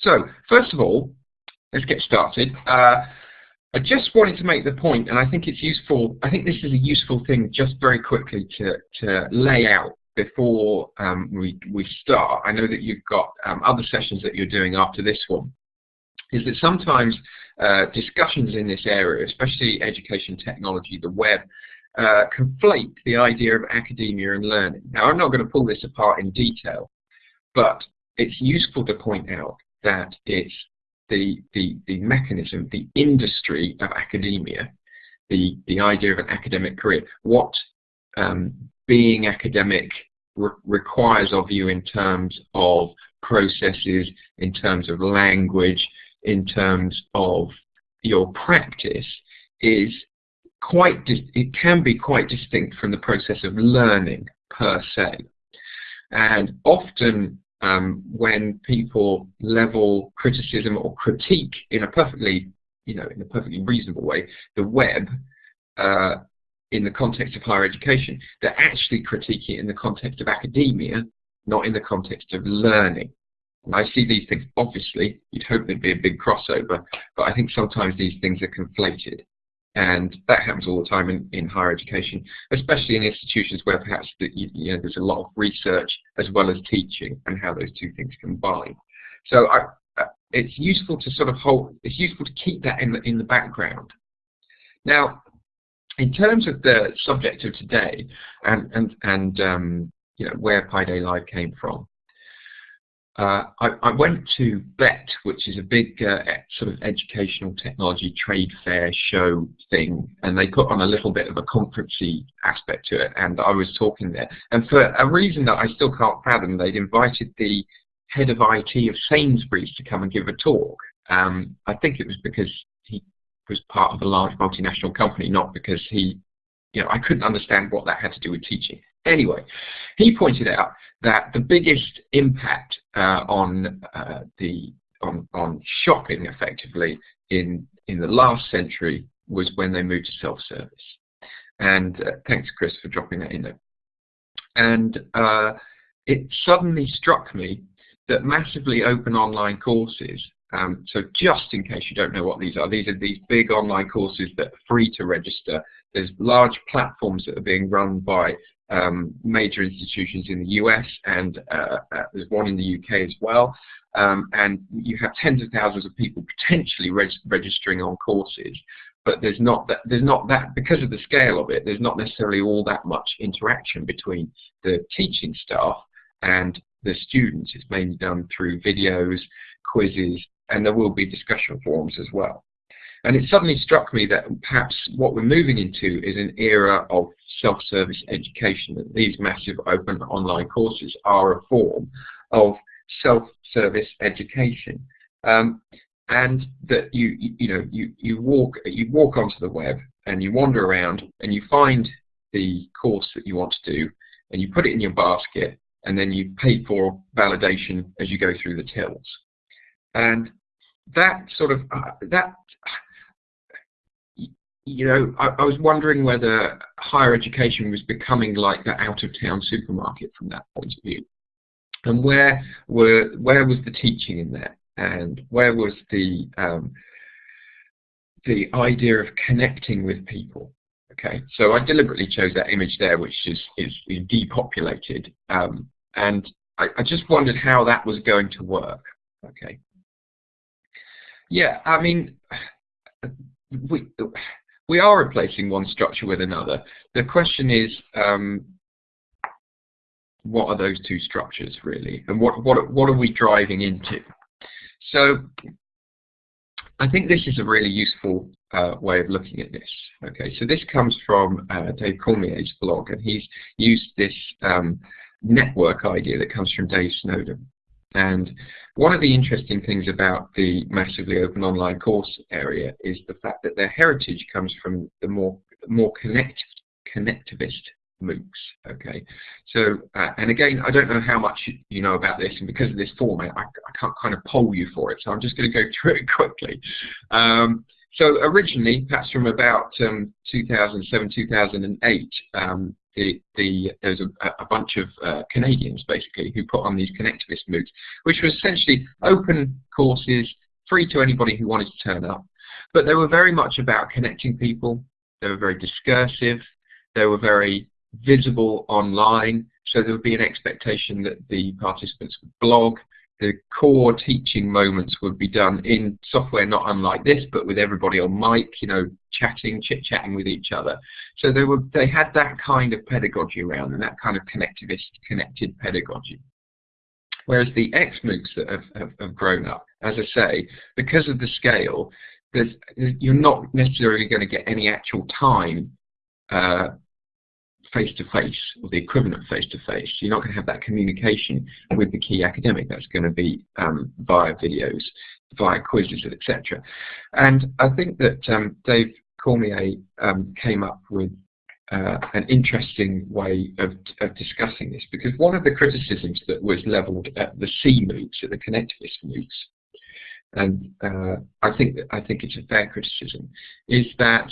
so, first of all, let's get started. Uh, I just wanted to make the point, and I think it's useful, I think this is a useful thing just very quickly to, to lay out before um, we, we start. I know that you've got um, other sessions that you're doing after this one, is that sometimes uh, discussions in this area, especially education technology, the web, uh, conflate the idea of academia and learning. Now, I'm not going to pull this apart in detail, but it's useful to point out that it's the, the, the mechanism, the industry of academia, the, the idea of an academic career, what um, being academic re requires of you in terms of processes, in terms of language, in terms of your practice is quite, it can be quite distinct from the process of learning per se. And often um, when people level criticism or critique in a perfectly, you know, in a perfectly reasonable way, the web uh, in the context of higher education, they're actually critiquing it in the context of academia, not in the context of learning. And I see these things, obviously, you'd hope there'd be a big crossover, but I think sometimes these things are conflated. And that happens all the time in, in higher education, especially in institutions where perhaps the, you, know, there's a lot of research as well as teaching and how those two things combine. So I, uh, it's useful to sort of hold, it's useful to keep that in the, in the background. Now, in terms of the subject of today and, and, and um, you know, where Pi Day Live came from, uh, I, I, went to BETT, which is a big uh, sort of educational technology trade fair show thing, and they put on a little bit of a conferencey aspect to it, and I was talking there. And for a reason that I still can't fathom, they'd invited the head of IT of Sainsbury's to come and give a talk. Um, I think it was because he was part of a large multinational company, not because he, you know, I couldn't understand what that had to do with teaching. Anyway, he pointed out that the biggest impact on uh, the on, on shopping effectively in in the last century was when they moved to self-service. And uh, thanks, Chris, for dropping that in there. And uh, it suddenly struck me that massively open online courses um, so just in case you don't know what these are, these are these big online courses that are free to register. There's large platforms that are being run by um, major institutions in the US and uh, uh, there's one in the UK as well. Um, and you have tens of thousands of people potentially reg registering on courses, but there's not that there's not that because of the scale of it. There's not necessarily all that much interaction between the teaching staff and the students. It's mainly done through videos, quizzes, and there will be discussion forums as well. And it suddenly struck me that perhaps what we're moving into is an era of self-service education, that these massive open online courses are a form of self-service education. Um, and that you, you, know, you, you, walk, you walk onto the web and you wander around and you find the course that you want to do and you put it in your basket and then you pay for validation as you go through the tills. And that sort of, uh, that you know, I, I, was wondering whether higher education was becoming like the out-of-town supermarket from that point of view. And where were where was the teaching in there, and where was the um, the idea of connecting with people? Okay, so I deliberately chose that image there, which is is, is depopulated, um, and I, I just wondered how that was going to work. Okay. Yeah, I mean, we we are replacing one structure with another. The question is, um, what are those two structures really, and what what what are we driving into? So, I think this is a really useful uh, way of looking at this. Okay, so this comes from uh, Dave Cormier's blog, and he's used this um, network idea that comes from Dave Snowden. And one of the interesting things about the massively open online course area is the fact that their heritage comes from the more more connect, connectivist MOOCs. Okay, so uh, and again, I don't know how much you know about this, and because of this format, I, I can't kind of poll you for it. So I'm just going to go through it quickly. Um, so originally, perhaps from about um, 2007, 2008, um, the, the there was a, a bunch of uh, Canadians basically who put on these connectivist MOOCs, which were essentially open courses, free to anybody who wanted to turn up. But they were very much about connecting people. They were very discursive. They were very visible online. So there would be an expectation that the participants would blog, the core teaching moments would be done in software not unlike this, but with everybody on mic, you know, chatting, chit-chatting with each other. So they were they had that kind of pedagogy around and that kind of connectivist, connected pedagogy. Whereas the XMOOCs that have, have, have grown up, as I say, because of the scale, you're not necessarily going to get any actual time uh, face-to-face or the equivalent of face-to-face. You're not going to have that communication with the key academic. That's going to be um, via videos, via quizzes, etc. And I think that um, Dave Cormier um, came up with uh, an interesting way of, of, discussing this because one of the criticisms that was levelled at the C MOOCs, at the connectivist MOOCs, and uh, I think I think it's a fair criticism, is that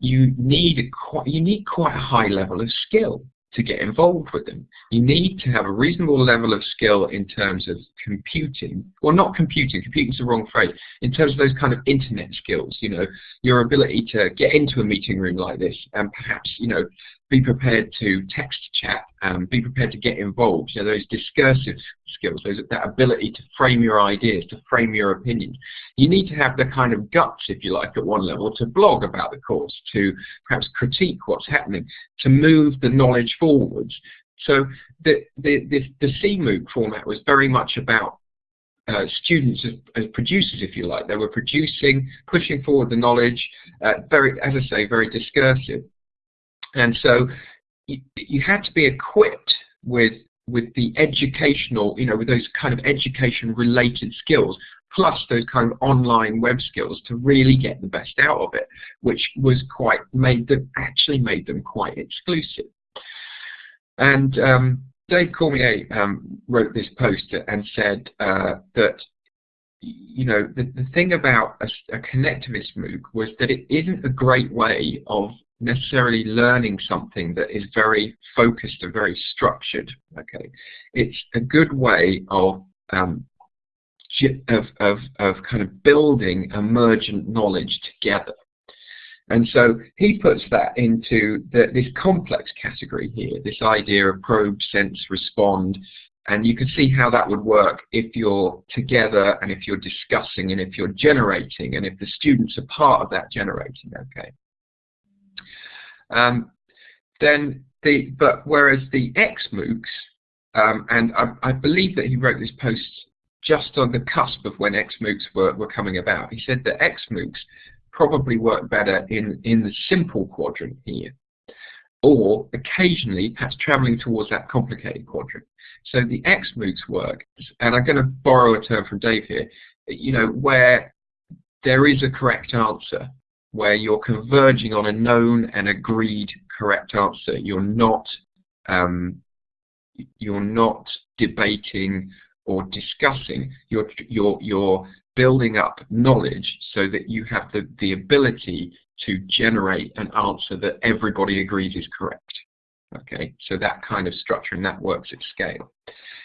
you need quite you need quite a high level of skill to get involved with them. You need to have a reasonable level of skill in terms of computing, well not computing, computing is the wrong phrase, in terms of those kind of internet skills, you know, your ability to get into a meeting room like this and perhaps, you know, be prepared to text chat, um, be prepared to get involved, you know, those discursive skills, those, that ability to frame your ideas, to frame your opinions. You need to have the kind of guts, if you like, at one level, to blog about the course, to perhaps critique what's happening, to move the knowledge forwards. So the, the, the, the CMOOC format was very much about uh, students as, as, producers, if you like. They were producing, pushing forward the knowledge, uh, very, as I say, very discursive. And so you, you had to be equipped with with the educational, you know, with those kind of education related skills, plus those kind of online web skills to really get the best out of it, which was quite made them actually made them quite exclusive. And um, Dave Cormier um, wrote this post and said uh, that you know the, the thing about a, a connectivist MOOC was that it isn't a great way of necessarily learning something that is very focused and very structured. Okay, it's a good way of um, of, of, of kind of building emergent knowledge together. And so he puts that into the, this complex category here, this idea of probe, sense, respond, and you can see how that would work if you're together and if you're discussing and if you're generating and if the students are part of that generating, okay. Um, then the but whereas the XMOOCs, um, and I, I, believe that he wrote this post just on the cusp of when XMOOCs were, were coming about. He said that XMOOCs probably work better in, in the simple quadrant here, or occasionally perhaps traveling towards that complicated quadrant. So the XMOOCs work, and I'm going to borrow a term from Dave here, you know, where there is a correct answer where you're converging on a known and agreed correct answer. You're not um, you're not debating or discussing. You're you're you're building up knowledge so that you have the the ability to generate an answer that everybody agrees is correct. Okay, so that kind of structure and that works at scale.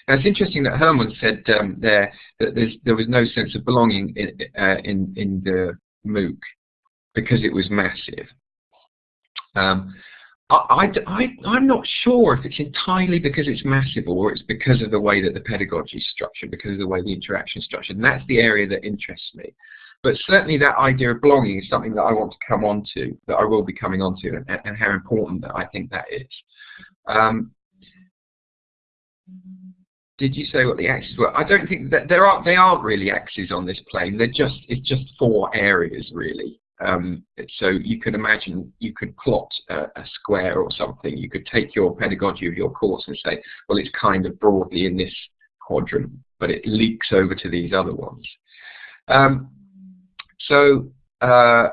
Now it's interesting that Herman said um, there that there was no sense of belonging in, uh, in, in the MOOC because it was massive. Um, I, I'm not sure if it's entirely because it's massive or it's because of the way that the pedagogy is structured, because of the way the interaction is structured. And that's the area that interests me. But certainly that idea of belonging is something that I want to come on to, that I will be coming on to, and, and how important that I think that is. Um, did you say what the axes were? I don't think that there are they aren't really axes on this plane. They're just it's just four areas really. Um, so you could imagine you could plot a, a, square or something. You could take your pedagogy of your course and say, well, it's kind of broadly in this quadrant, but it leaks over to these other ones. Um, so uh,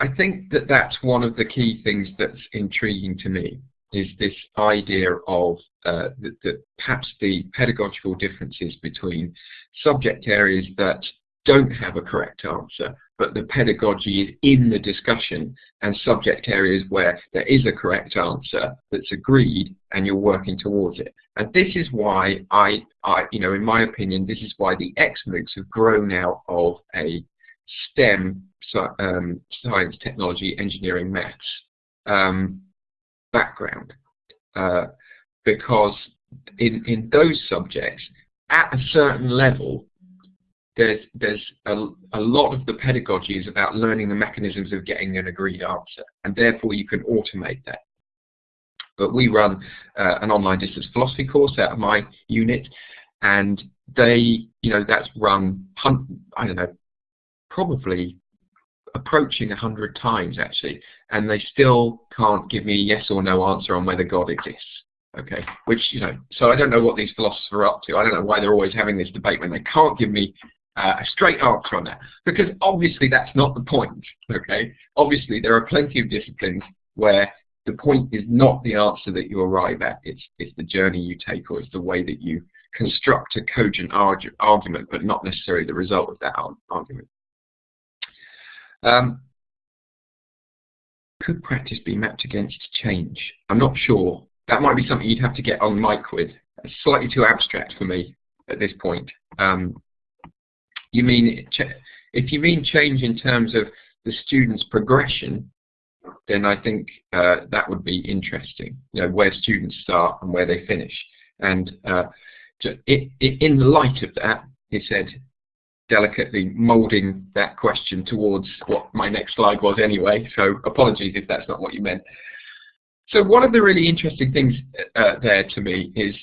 I think that that's one of the key things that's intriguing to me is this idea of uh, the, the, perhaps the pedagogical differences between subject areas that don't have a correct answer, but the pedagogy is in the discussion and subject areas where there is a correct answer that's agreed and you're working towards it. And this is why I, I you know, in my opinion, this is why the XMOOCs have grown out of a STEM, um, science, technology, engineering, maths um, background. Uh, because in, in those subjects, at a certain level, there's there's a, a lot of the pedagogy is about learning the mechanisms of getting an agreed answer, and therefore you can automate that. But we run uh, an online distance philosophy course out of my unit, and they, you know, that's run, I don't know, probably approaching a hundred times actually, and they still can't give me a yes or no answer on whether God exists. Okay, which you know, so I don't know what these philosophers are up to. I don't know why they're always having this debate when they can't give me a straight answer on that, because obviously that's not the point. Okay, obviously there are plenty of disciplines where the point is not the answer that you arrive at. It's it's the journey you take, or it's the way that you construct a cogent argu argument, but not necessarily the result of that argument. Um, could practice be mapped against change? I'm not sure. That might be something you'd have to get on mic with. It's slightly too abstract for me at this point. Um, you mean if you mean change in terms of the student's progression, then I think uh, that would be interesting. You know, where students start and where they finish. And uh, it, it, in the light of that, he said, delicately moulding that question towards what my next slide was anyway, so apologies if that's not what you meant. So one of the really interesting things uh, there to me is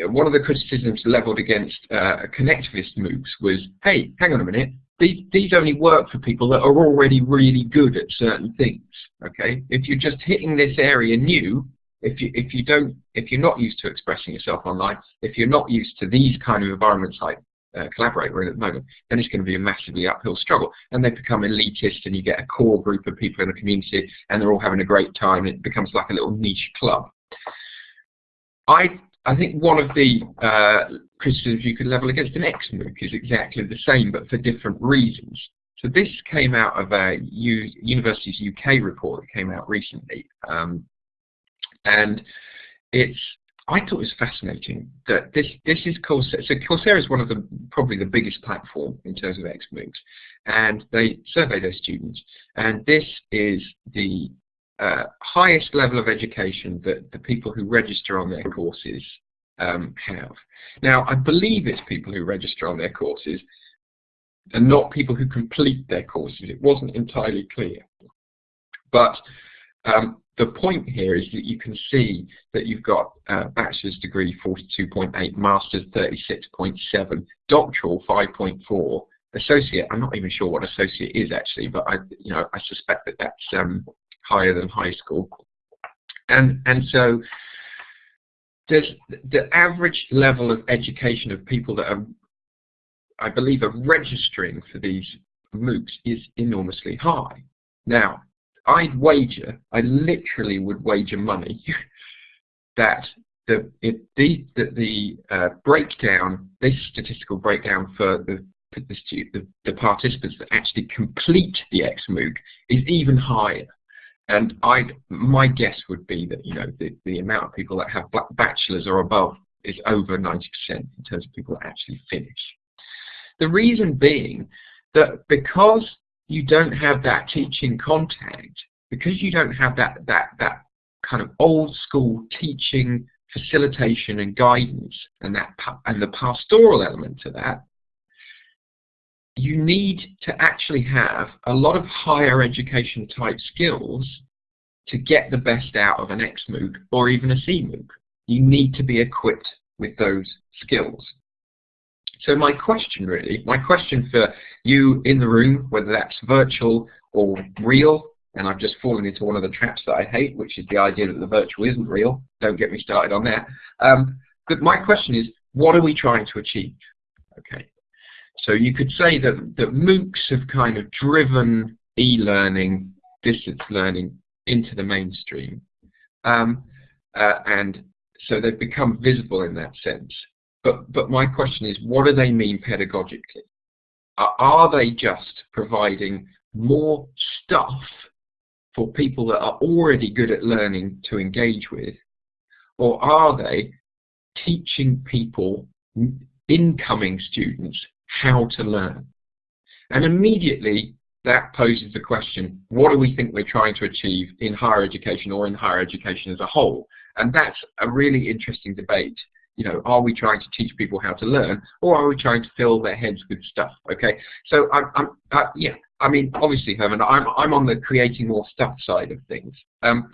one of the criticisms leveled against uh, connectivist MOOCs was, hey, hang on a minute, these, these only work for people that are already really good at certain things, okay? If you're just hitting this area new, if you, if you don't, if you're not used to expressing yourself online, if you're not used to these kind of environments like uh, collaborate we're in at the moment, then it's going to be a massively uphill struggle. And they become elitist and you get a core group of people in the community and they're all having a great time. And it becomes like a little niche club. I I think one of the uh, criticisms you could level against an XMOOC is exactly the same, but for different reasons. So this came out of a U Universities UK report that came out recently, um, and it's I thought it was fascinating that this this is Coursera. So Coursera is one of the probably the biggest platform in terms of XMOOCs, and they survey their students, and this is the uh, highest level of education that the people who register on their courses um, have. Now, I believe it's people who register on their courses and not people who complete their courses. It wasn't entirely clear. But um, the point here is that you can see that you've got uh, bachelor's degree 42.8, master's 36.7, doctoral 5.4, associate, I'm not even sure what associate is actually, but I, you know, I suspect that that's um, higher than high school. And, and so the average level of education of people that are, I believe, are registering for these MOOCs is enormously high. Now, I'd wager, I literally would wager money that the the the, the uh, breakdown, this statistical breakdown for the the, the, participants that actually complete the XMOOC is even higher. And I, my guess would be that you know the, the amount of people that have black bachelors or above is over 90% in terms of people that actually finish. The reason being that because you don't have that teaching contact, because you don't have that that that kind of old school teaching facilitation and guidance and that and the pastoral element to that you need to actually have a lot of higher education type skills to get the best out of an XMOOC or even a CMOOC. You need to be equipped with those skills. So my question really, my question for you in the room, whether that's virtual or real, and I've just fallen into one of the traps that I hate, which is the idea that the virtual isn't real. Don't get me started on that. Um, but my question is, what are we trying to achieve? Okay. So you could say that, that MOOCs have kind of driven e-learning, distance learning into the mainstream. Um, uh, and so they've become visible in that sense. But, but my question is, what do they mean pedagogically? are they just providing more stuff for people that are already good at learning to engage with, or are they teaching people, incoming students, how to learn? And immediately that poses the question, what do we think we're trying to achieve in higher education or in higher education as a whole? And that's a really interesting debate. You know, are we trying to teach people how to learn, or are we trying to fill their heads with stuff? Okay, so I'm, I'm uh, yeah, I mean, obviously, Herman, I'm I'm on the creating more stuff side of things. Um,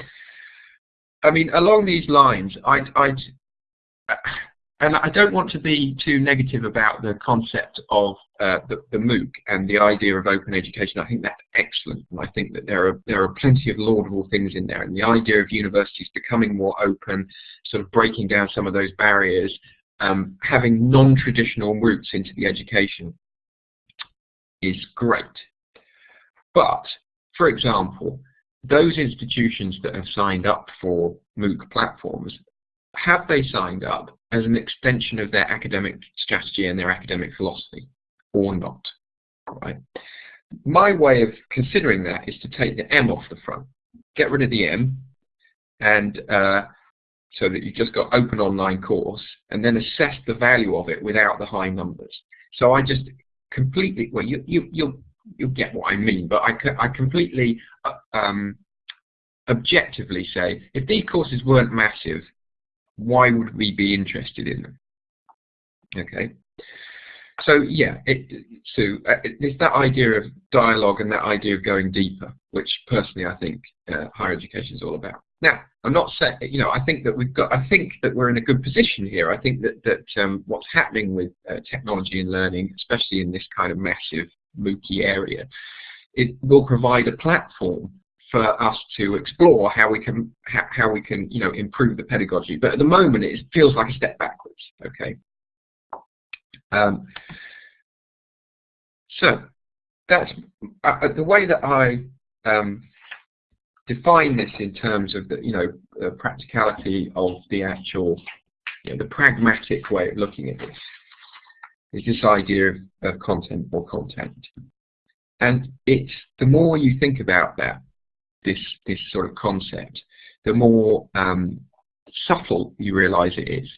I mean, along these lines, I'd, I'd and I don't want to be too negative about the concept of uh, the, the, MOOC and the idea of open education. I think that's excellent, and I think that there are there are plenty of laudable things in there. And the idea of universities becoming more open, sort of breaking down some of those barriers, um, having non-traditional routes into the education is great. But, for example, those institutions that have signed up for MOOC platforms, have they signed up as an extension of their academic strategy and their academic philosophy or not. Right? My way of considering that is to take the M off the front, get rid of the M, and uh, so that you've just got open online course, and then assess the value of it without the high numbers. So I just completely, well, you, you, you'll, you'll get what I mean, but I, I completely uh, um, objectively say, if these courses weren't massive, why would we be interested in them? Okay. So yeah, it, so uh, it's that idea of dialogue and that idea of going deeper, which personally I think uh, higher education is all about. Now, I'm not saying, you know, I think that we've got, I think that we're in a good position here. I think that that um, what's happening with uh, technology and learning, especially in this kind of massive MOOCy area, it will provide a platform for us to explore how we can how, we can you know improve the pedagogy. But at the moment, it feels like a step backwards. Okay. Um, so that's uh, uh, the way that I um, define this in terms of the you know practicality of the actual you know, the pragmatic way of looking at this is this idea of, of content or contact. And it's the more you think about that, this this sort of concept, the more um, subtle you realise it is.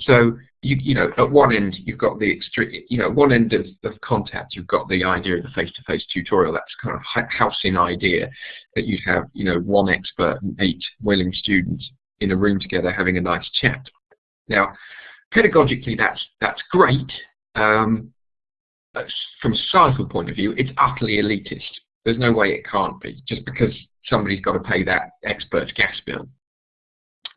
So you you know at one end you've got the extreme you know one end of, of contact you've got the idea of the face-to-face -face tutorial that's kind of housing idea that you'd have you know one expert and eight willing students in a room together having a nice chat. Now pedagogically that's that's great. Um, from a societal point of view, it's utterly elitist. There's no way it can't be, just because somebody's got to pay that expert's gas bill.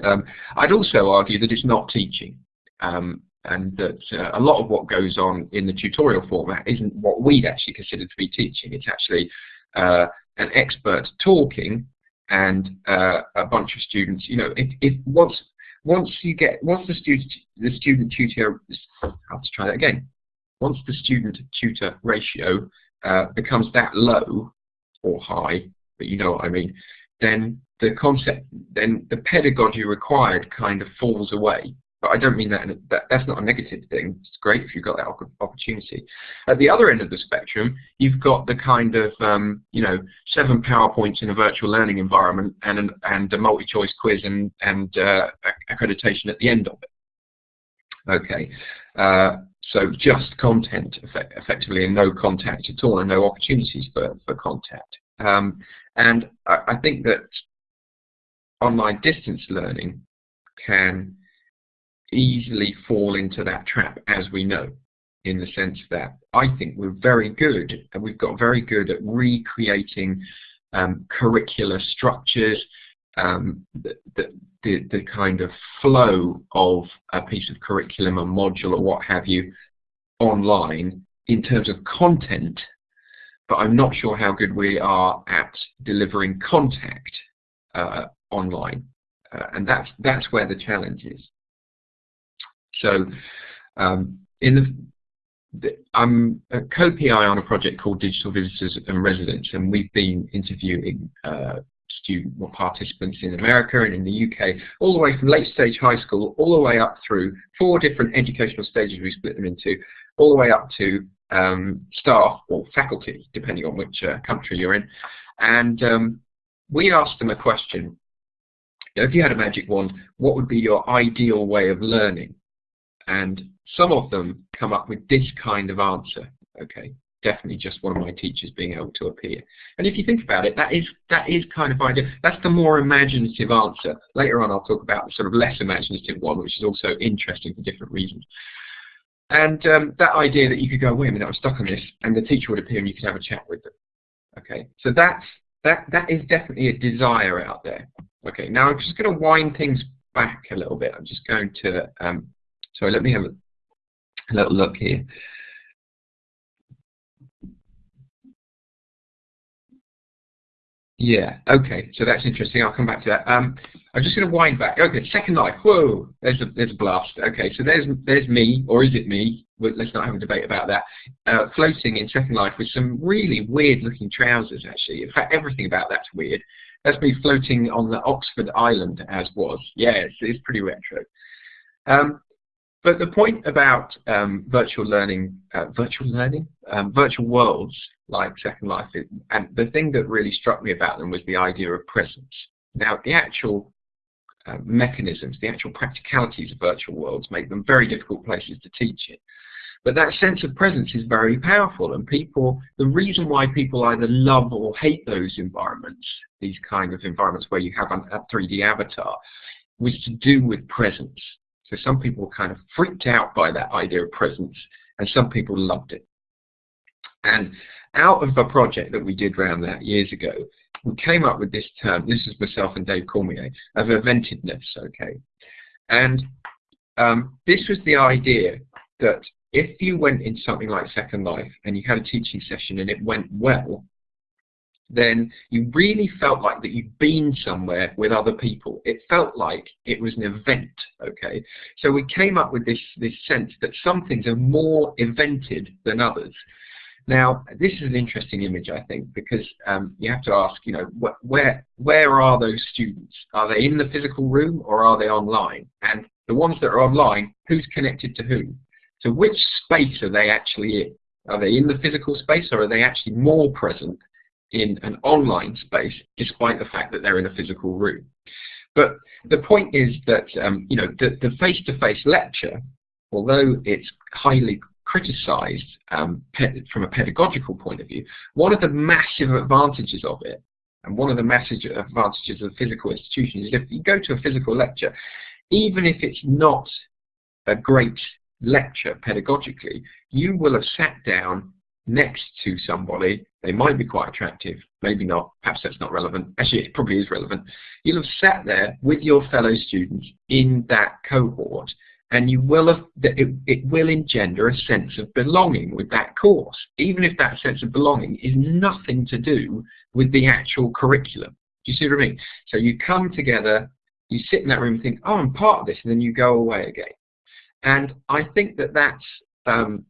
Um, I'd also argue that it's not teaching, um, and that uh, a lot of what goes on in the tutorial format isn't what we'd actually consider to be teaching. It's actually uh, an expert talking and uh, a bunch of students. You know, if, if once once you get once the student the student tutor, I'll to try that again. Once the student tutor ratio uh, becomes that low, or high, but you know what I mean, then the concept, then the pedagogy required kind of falls away. But I don't mean that, that that's not a negative thing. It's great if you've got that opportunity. At the other end of the spectrum, you've got the kind of, um, you know, seven PowerPoints in a virtual learning environment and, an, and a multi-choice quiz and, and uh, accreditation at the end of it. Okay, uh, so just content effect effectively and no contact at all and no opportunities for, for contact. Um, and I, I think that online distance learning can easily fall into that trap as we know in the sense that I think we're very good and we've got very good at recreating um, curricular structures, um, the, the, the, kind of flow of a piece of curriculum, a module or what have you, online in terms of content, but I'm not sure how good we are at delivering contact uh, online. Uh, and that's, that's where the challenge is. So um, in the, I'm a co-PI on a project called Digital Visitors and Residents, and we've been interviewing uh, student or participants in America and in the UK, all the way from late stage high school, all the way up through four different educational stages we split them into, all the way up to um, staff or faculty, depending on which uh, country you're in, and um, we asked them a question. If you had a magic wand, what would be your ideal way of learning? And some of them come up with this kind of answer. Okay, definitely just one of my teachers being able to appear. And if you think about it, that is that is kind of idea. That's the more imaginative answer. Later on, I'll talk about the sort of less imaginative one, which is also interesting for different reasons. And um, that idea that you could go, wait a minute, I'm stuck on this, and the teacher would appear and you could have a chat with them. Okay, so that's that that is definitely a desire out there. Okay, now I'm just going to wind things back a little bit. I'm just going to um, sorry, let me have a little look here. Yeah, okay, so that's interesting. I'll come back to that. Um, I'm just going to wind back. Okay, Second Life. Whoa, there's a there's a blast. Okay, so there's there's me, or is it me? let's not have a debate about that. Uh, floating in Second Life with some really weird-looking trousers. Actually, in fact, everything about that's weird. That's me floating on the Oxford Island as was. Yeah, it's, it's pretty retro. Um, but the point about um, virtual learning, uh, virtual learning, um, virtual worlds like Second Life, is, and the thing that really struck me about them was the idea of presence. Now, the actual uh, mechanisms, the actual practicalities of virtual worlds make them very difficult places to teach in. But that sense of presence is very powerful, and people, the reason why people either love or hate those environments, these kind of environments where you have a 3D avatar, was to do with presence. So some people were kind of freaked out by that idea of presence, and some people loved it. And out of a project that we did around that years ago, we came up with this term, this is myself and Dave Cormier, of eventedness, okay? And um, this was the idea that if you went in something like Second Life and you had a teaching session and it went well, then you really felt like that you'd been somewhere with other people. It felt like it was an event, okay? So we came up with this, this sense that some things are more evented than others. Now, this is an interesting image, I think, because um, you have to ask, you know, wh where where are those students? Are they in the physical room or are they online? And the ones that are online, who's connected to whom? So which space are they actually in? Are they in the physical space or are they actually more present in an online space despite the fact that they're in a physical room? But the point is that um, you know the face-to-face -face lecture, although it's highly criticized um, from a pedagogical point of view, one of the massive advantages of it, and one of the massive advantages of physical institution is if you go to a physical lecture, even if it's not a great lecture pedagogically, you will have sat down next to somebody, they might be quite attractive, maybe not, perhaps that's not relevant, actually it probably is relevant, you'll have sat there with your fellow students in that cohort and you will have, it, it will engender a sense of belonging with that course, even if that sense of belonging is nothing to do with the actual curriculum. Do you see what I mean? So you come together, you sit in that room and think, oh, I'm part of this, and then you go away again. And I think that that's, um,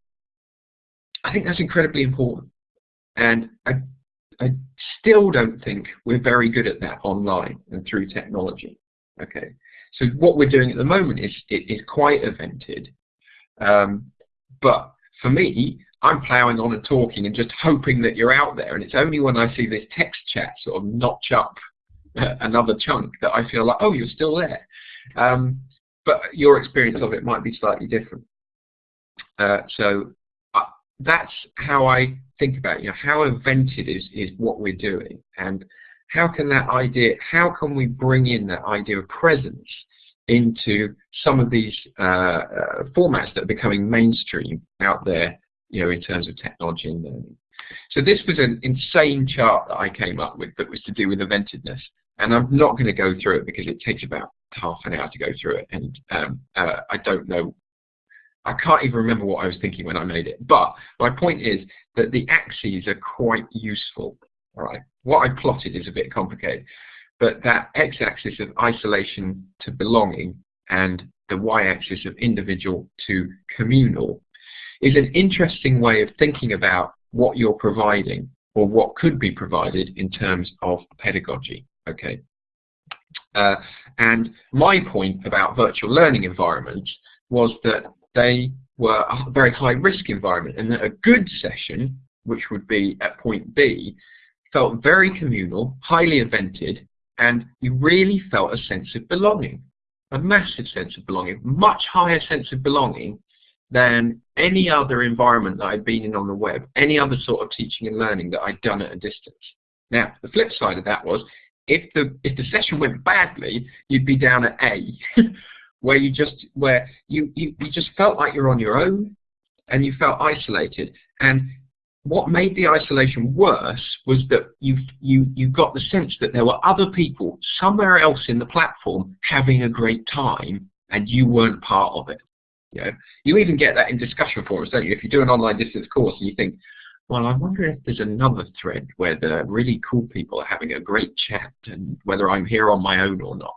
I think that's incredibly important. And I, I still don't think we're very good at that online and through technology. Okay, so what we're doing at the moment is it is quite evented. Um, but for me, I'm ploughing on and talking and just hoping that you're out there. And it's only when I see this text chat sort of notch up another chunk that I feel like, oh, you're still there. Um, but your experience of it might be slightly different. Uh, so that's how I think about it. You know, how evented is, is what we're doing, and how can that idea, how can we bring in that idea of presence into some of these uh, uh, formats that are becoming mainstream out there, you know, in terms of technology and learning. So this was an insane chart that I came up with that was to do with eventedness, and I'm not going to go through it because it takes about half an hour to go through it, and um, uh, I don't know. I can't even remember what I was thinking when I made it. But my point is that the axes are quite useful. All right. What I plotted is a bit complicated, but that x-axis of isolation to belonging and the y-axis of individual to communal is an interesting way of thinking about what you're providing or what could be provided in terms of pedagogy. Okay. Uh, and my point about virtual learning environments was that they were a very high risk environment and that a good session, which would be at point B, felt very communal, highly evented, and you really felt a sense of belonging, a massive sense of belonging, much higher sense of belonging than any other environment that I'd been in on the web, any other sort of teaching and learning that I'd done at a distance. Now, the flip side of that was, if the if the session went badly, you'd be down at A, where you just where you, you you just felt like you're on your own, and you felt isolated. And what made the isolation worse was that you you you got the sense that there were other people somewhere else in the platform having a great time, and you weren't part of it. You know, you even get that in discussion forums, don't you? If you do an online distance course and you think, well, I wonder if there's another thread where the really cool people are having a great chat and whether I'm here on my own or not.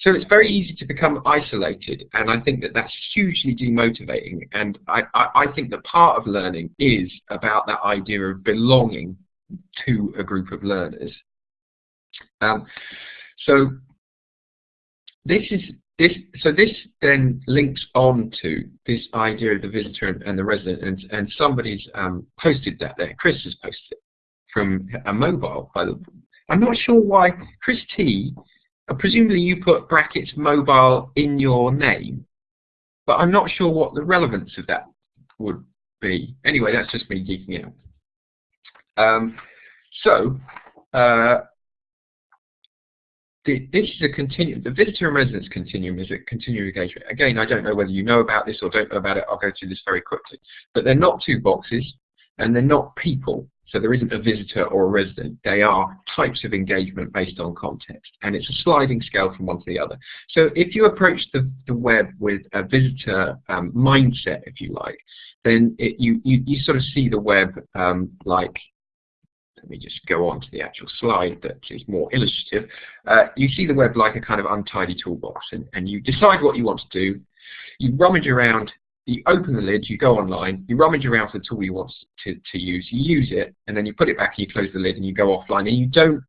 So it's very easy to become isolated, and I think that that's hugely demotivating. And I, I, I think that part of learning is about that idea of belonging to a group of learners. Um, so this is this, so this then links on to this idea of the visitor and, and the resident, and, and somebody's um, posted that there. Chris has posted it from a mobile. By the, I'm not sure why Chris T. Presumably you put brackets mobile in your name, but I'm not sure what the relevance of that would be. Anyway, that's just me geeking out. Um, so uh, this is a continuum, the visitor and residence continuum is a continuum engagement. Again, I don't know whether you know about this or don't know about it, I'll go through this very quickly. But they're not two boxes, and they're not people. So there isn't a visitor or a resident. They are types of engagement based on context. And it's a sliding scale from one to the other. So if you approach the, the web with a visitor um, mindset, if you like, then it, you, you, you sort of see the web um, like let me just go on to the actual slide that is more illustrative. Uh, you see the web like a kind of untidy toolbox, and, and you decide what you want to do. You rummage around, you open the lid, you go online, you rummage around for the tool you want to, to use, you use it, and then you put it back and you close the lid and you go offline, and you don't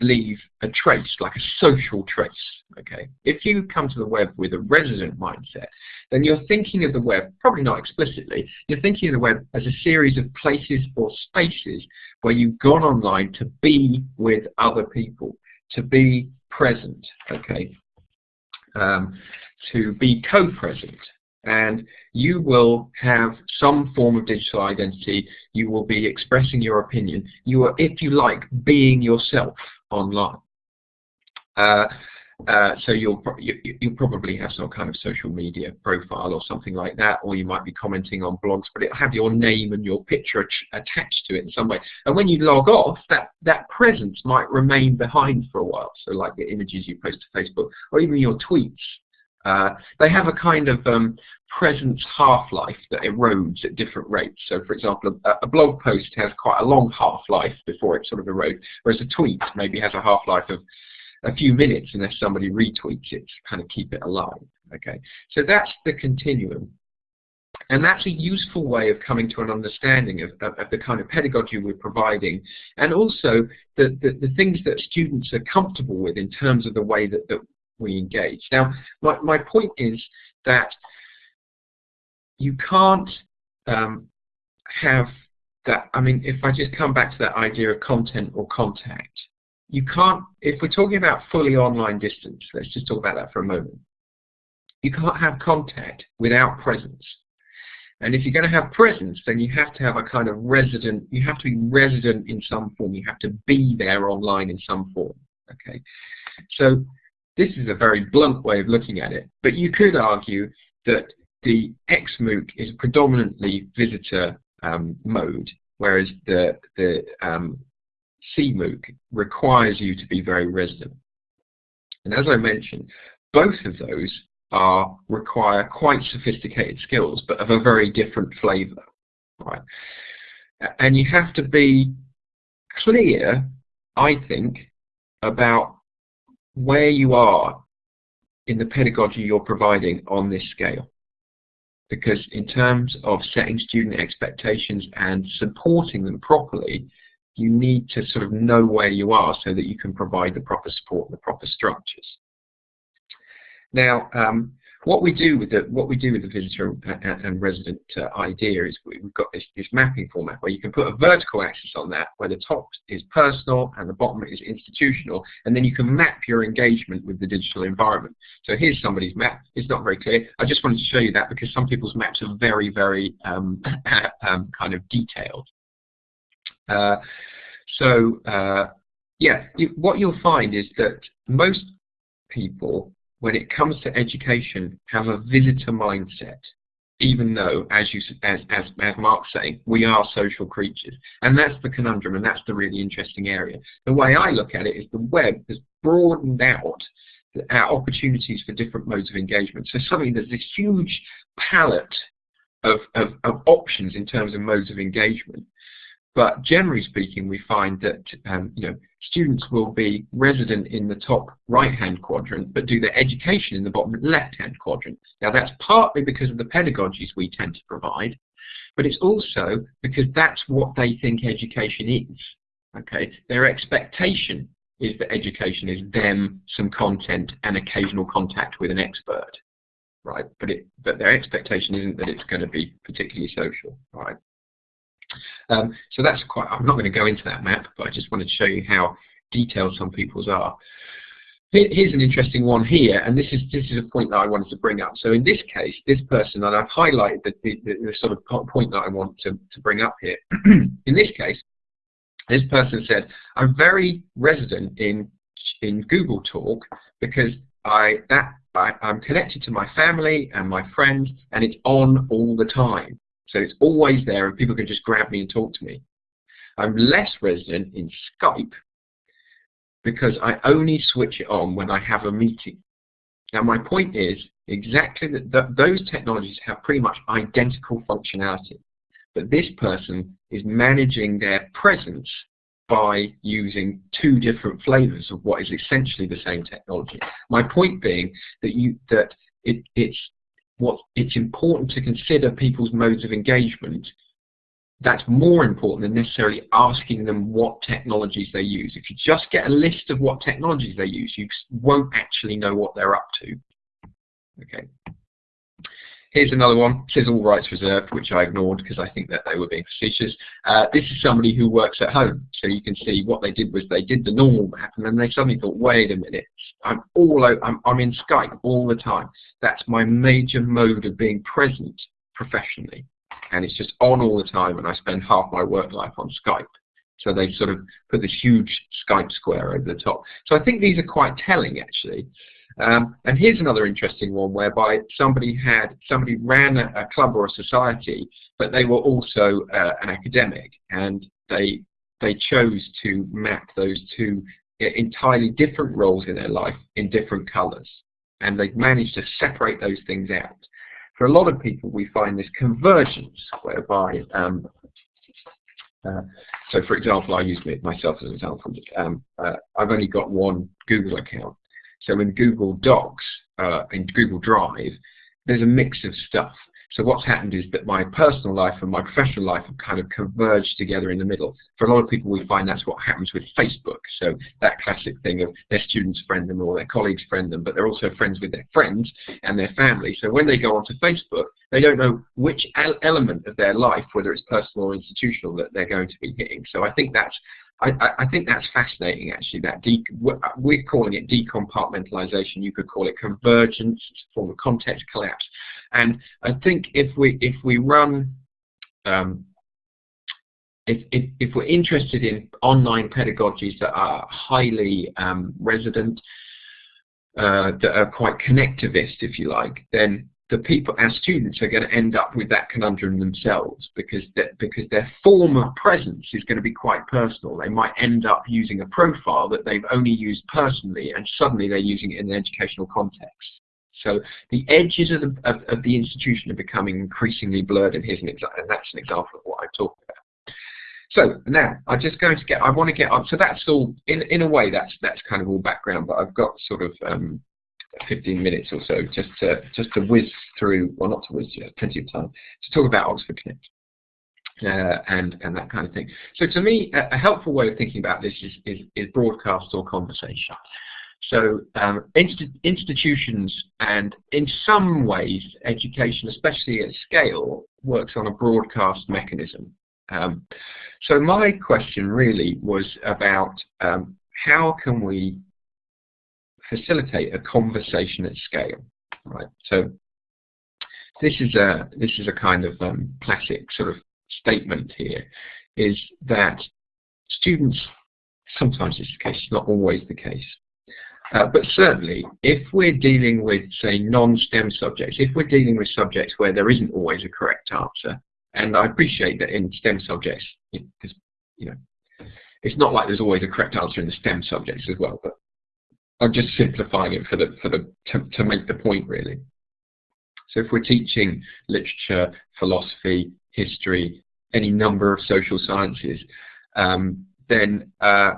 leave a trace, like a social trace. Okay, If you come to the web with a resident mindset, then you're thinking of the web, probably not explicitly, you're thinking of the web as a series of places or spaces where you've gone online to be with other people, to be present, okay, um, to be co-present. And you will have some form of digital identity. You will be expressing your opinion. You are, if you like, being yourself online. Uh, uh, so you'll you, you'll probably have some kind of social media profile or something like that, or you might be commenting on blogs, but it'll have your name and your picture attached to it in some way. And when you log off, that that presence might remain behind for a while. So like the images you post to Facebook, or even your tweets, uh, they have a kind of um, presence half-life that erodes at different rates. So for example, a, a, blog post has quite a long half-life before it sort of erodes, whereas a tweet maybe has a half-life of a few minutes unless somebody retweets it to kind of keep it alive. Okay, So that's the continuum. And that's a useful way of coming to an understanding of, of, of the kind of pedagogy we're providing and also the, the, the, things that students are comfortable with in terms of the way that, that we engage. Now, my, my point is that you can't um, have that, I mean, if I just come back to that idea of content or contact, you can't, if we're talking about fully online distance, let's just talk about that for a moment. You can't have contact without presence. And if you're going to have presence, then you have to have a kind of resident, you have to be resident in some form, you have to be there online in some form. Okay, So this is a very blunt way of looking at it, but you could argue that the XMOOC is predominantly visitor um, mode, whereas the, the um, CMOOC requires you to be very resident. And as I mentioned, both of those are require quite sophisticated skills, but of a very different flavor. Right? And you have to be clear, I think, about where you are in the pedagogy you're providing on this scale because in terms of setting student expectations and supporting them properly, you need to sort of know where you are so that you can provide the proper support and the proper structures. Now, um, what we do with the what we do with the visitor and, and resident uh, idea is we, have got this, this mapping format where you can put a vertical axis on that, where the top is personal and the bottom is institutional, and then you can map your engagement with the digital environment. So here's somebody's map. It's not very clear. I just wanted to show you that because some people's maps are very, very um, um, kind of detailed. Uh, so uh, yeah, what you'll find is that most people, when it comes to education, have a visitor mindset, even though, as you as as as Mark's saying, we are social creatures, and that's the conundrum, and that's the really interesting area. The way I look at it is the web has broadened out our opportunities for different modes of engagement. So suddenly there's this huge palette of, of, of options in terms of modes of engagement. But generally speaking, we find that um, you know students will be resident in the top right-hand quadrant, but do their education in the bottom left-hand quadrant. Now that's partly because of the pedagogies we tend to provide, but it's also because that's what they think education is. Okay, their expectation is that education is them, some content, and occasional contact with an expert, right? But it, but their expectation isn't that it's going to be particularly social, right? Um, so that's quite, I'm not going to go into that map, but I just wanted to show you how detailed some people's are. Here's an interesting one here, and this is this is a point that I wanted to bring up. So in this case, this person, and I've highlighted the, the, the sort of point that I want to, to bring up here. in this case, this person said, I'm very resident in in Google Talk because I that I, I'm connected to my family and my friends, and it's on all the time. So it's always there and people can just grab me and talk to me. I'm less resident in Skype because I only switch it on when I have a meeting. Now my point is exactly that th those technologies have pretty much identical functionality. But this person is managing their presence by using two different flavors of what is essentially the same technology. My point being that you that it, it's what it's important to consider people's modes of engagement that's more important than necessarily asking them what technologies they use. If you just get a list of what technologies they use, you won't actually know what they're up to. Okay. Here's another one, it says all rights reserved, which I ignored because I think that they were being facetious. Uh, this is somebody who works at home. So you can see what they did was they did the normal map and then they suddenly thought, wait a minute, I'm all I'm, I'm in Skype all the time. That's my major mode of being present professionally. And it's just on all the time and I spend half my work life on Skype. So they sort of put this huge Skype square over the top. So I think these are quite telling actually. Um, and here's another interesting one whereby somebody had somebody ran a, a club or a society, but they were also uh, an academic, and they they chose to map those two entirely different roles in their life in different colours, and they've managed to separate those things out. For a lot of people, we find this convergence whereby um, uh, so for example, I use myself as an example. Um, uh, I've only got one Google account, so in Google Docs, uh, in Google Drive, there's a mix of stuff. So what's happened is that my personal life and my professional life have kind of converged together in the middle. For a lot of people, we find that's what happens with Facebook. So that classic thing of their students friend them or their colleagues friend them, but they're also friends with their friends and their family. So when they go onto Facebook, they don't know which element of their life, whether it's personal or institutional, that they're going to be hitting. So I think that's I, I, think that's fascinating actually that we're calling it decompartmentalization you could call it convergence form of context collapse and I think if we if we run um, if, if, if we're interested in online pedagogies that are highly um, resident uh, that are quite connectivist if you like then the people, our students, are going to end up with that conundrum themselves because because their form of presence is going to be quite personal. They might end up using a profile that they've only used personally, and suddenly they're using it in an educational context. So the edges of the, of, of the institution are becoming increasingly blurred, and here's an example, and that's an example of what I'm talking about. So now I'm just going to get. I want to get up. So that's all. In in a way, that's that's kind of all background. But I've got sort of um, 15 minutes or so just to just to whiz through, well not to whiz, plenty of time to talk about Oxford Connect. Uh, and and that kind of thing. So to me, a, a, helpful way of thinking about this is, is, is broadcast or conversation. So um, inst institutions and in some ways education, especially at scale, works on a broadcast mechanism. Um, so my question really was about um, how can we facilitate a conversation at scale, right? So this is a this is a kind of um, classic sort of statement here, is that students sometimes it's the case, not always the case. Uh, but certainly, if we're dealing with, say, non-STEM subjects, if we're dealing with subjects where there isn't always a correct answer, and I appreciate that in STEM subjects, because you know, it's not like there's always a correct answer in the STEM subjects as well, but I'm just simplifying it for the for the to, to make the point really. So if we're teaching literature, philosophy, history, any number of social sciences, um, then uh,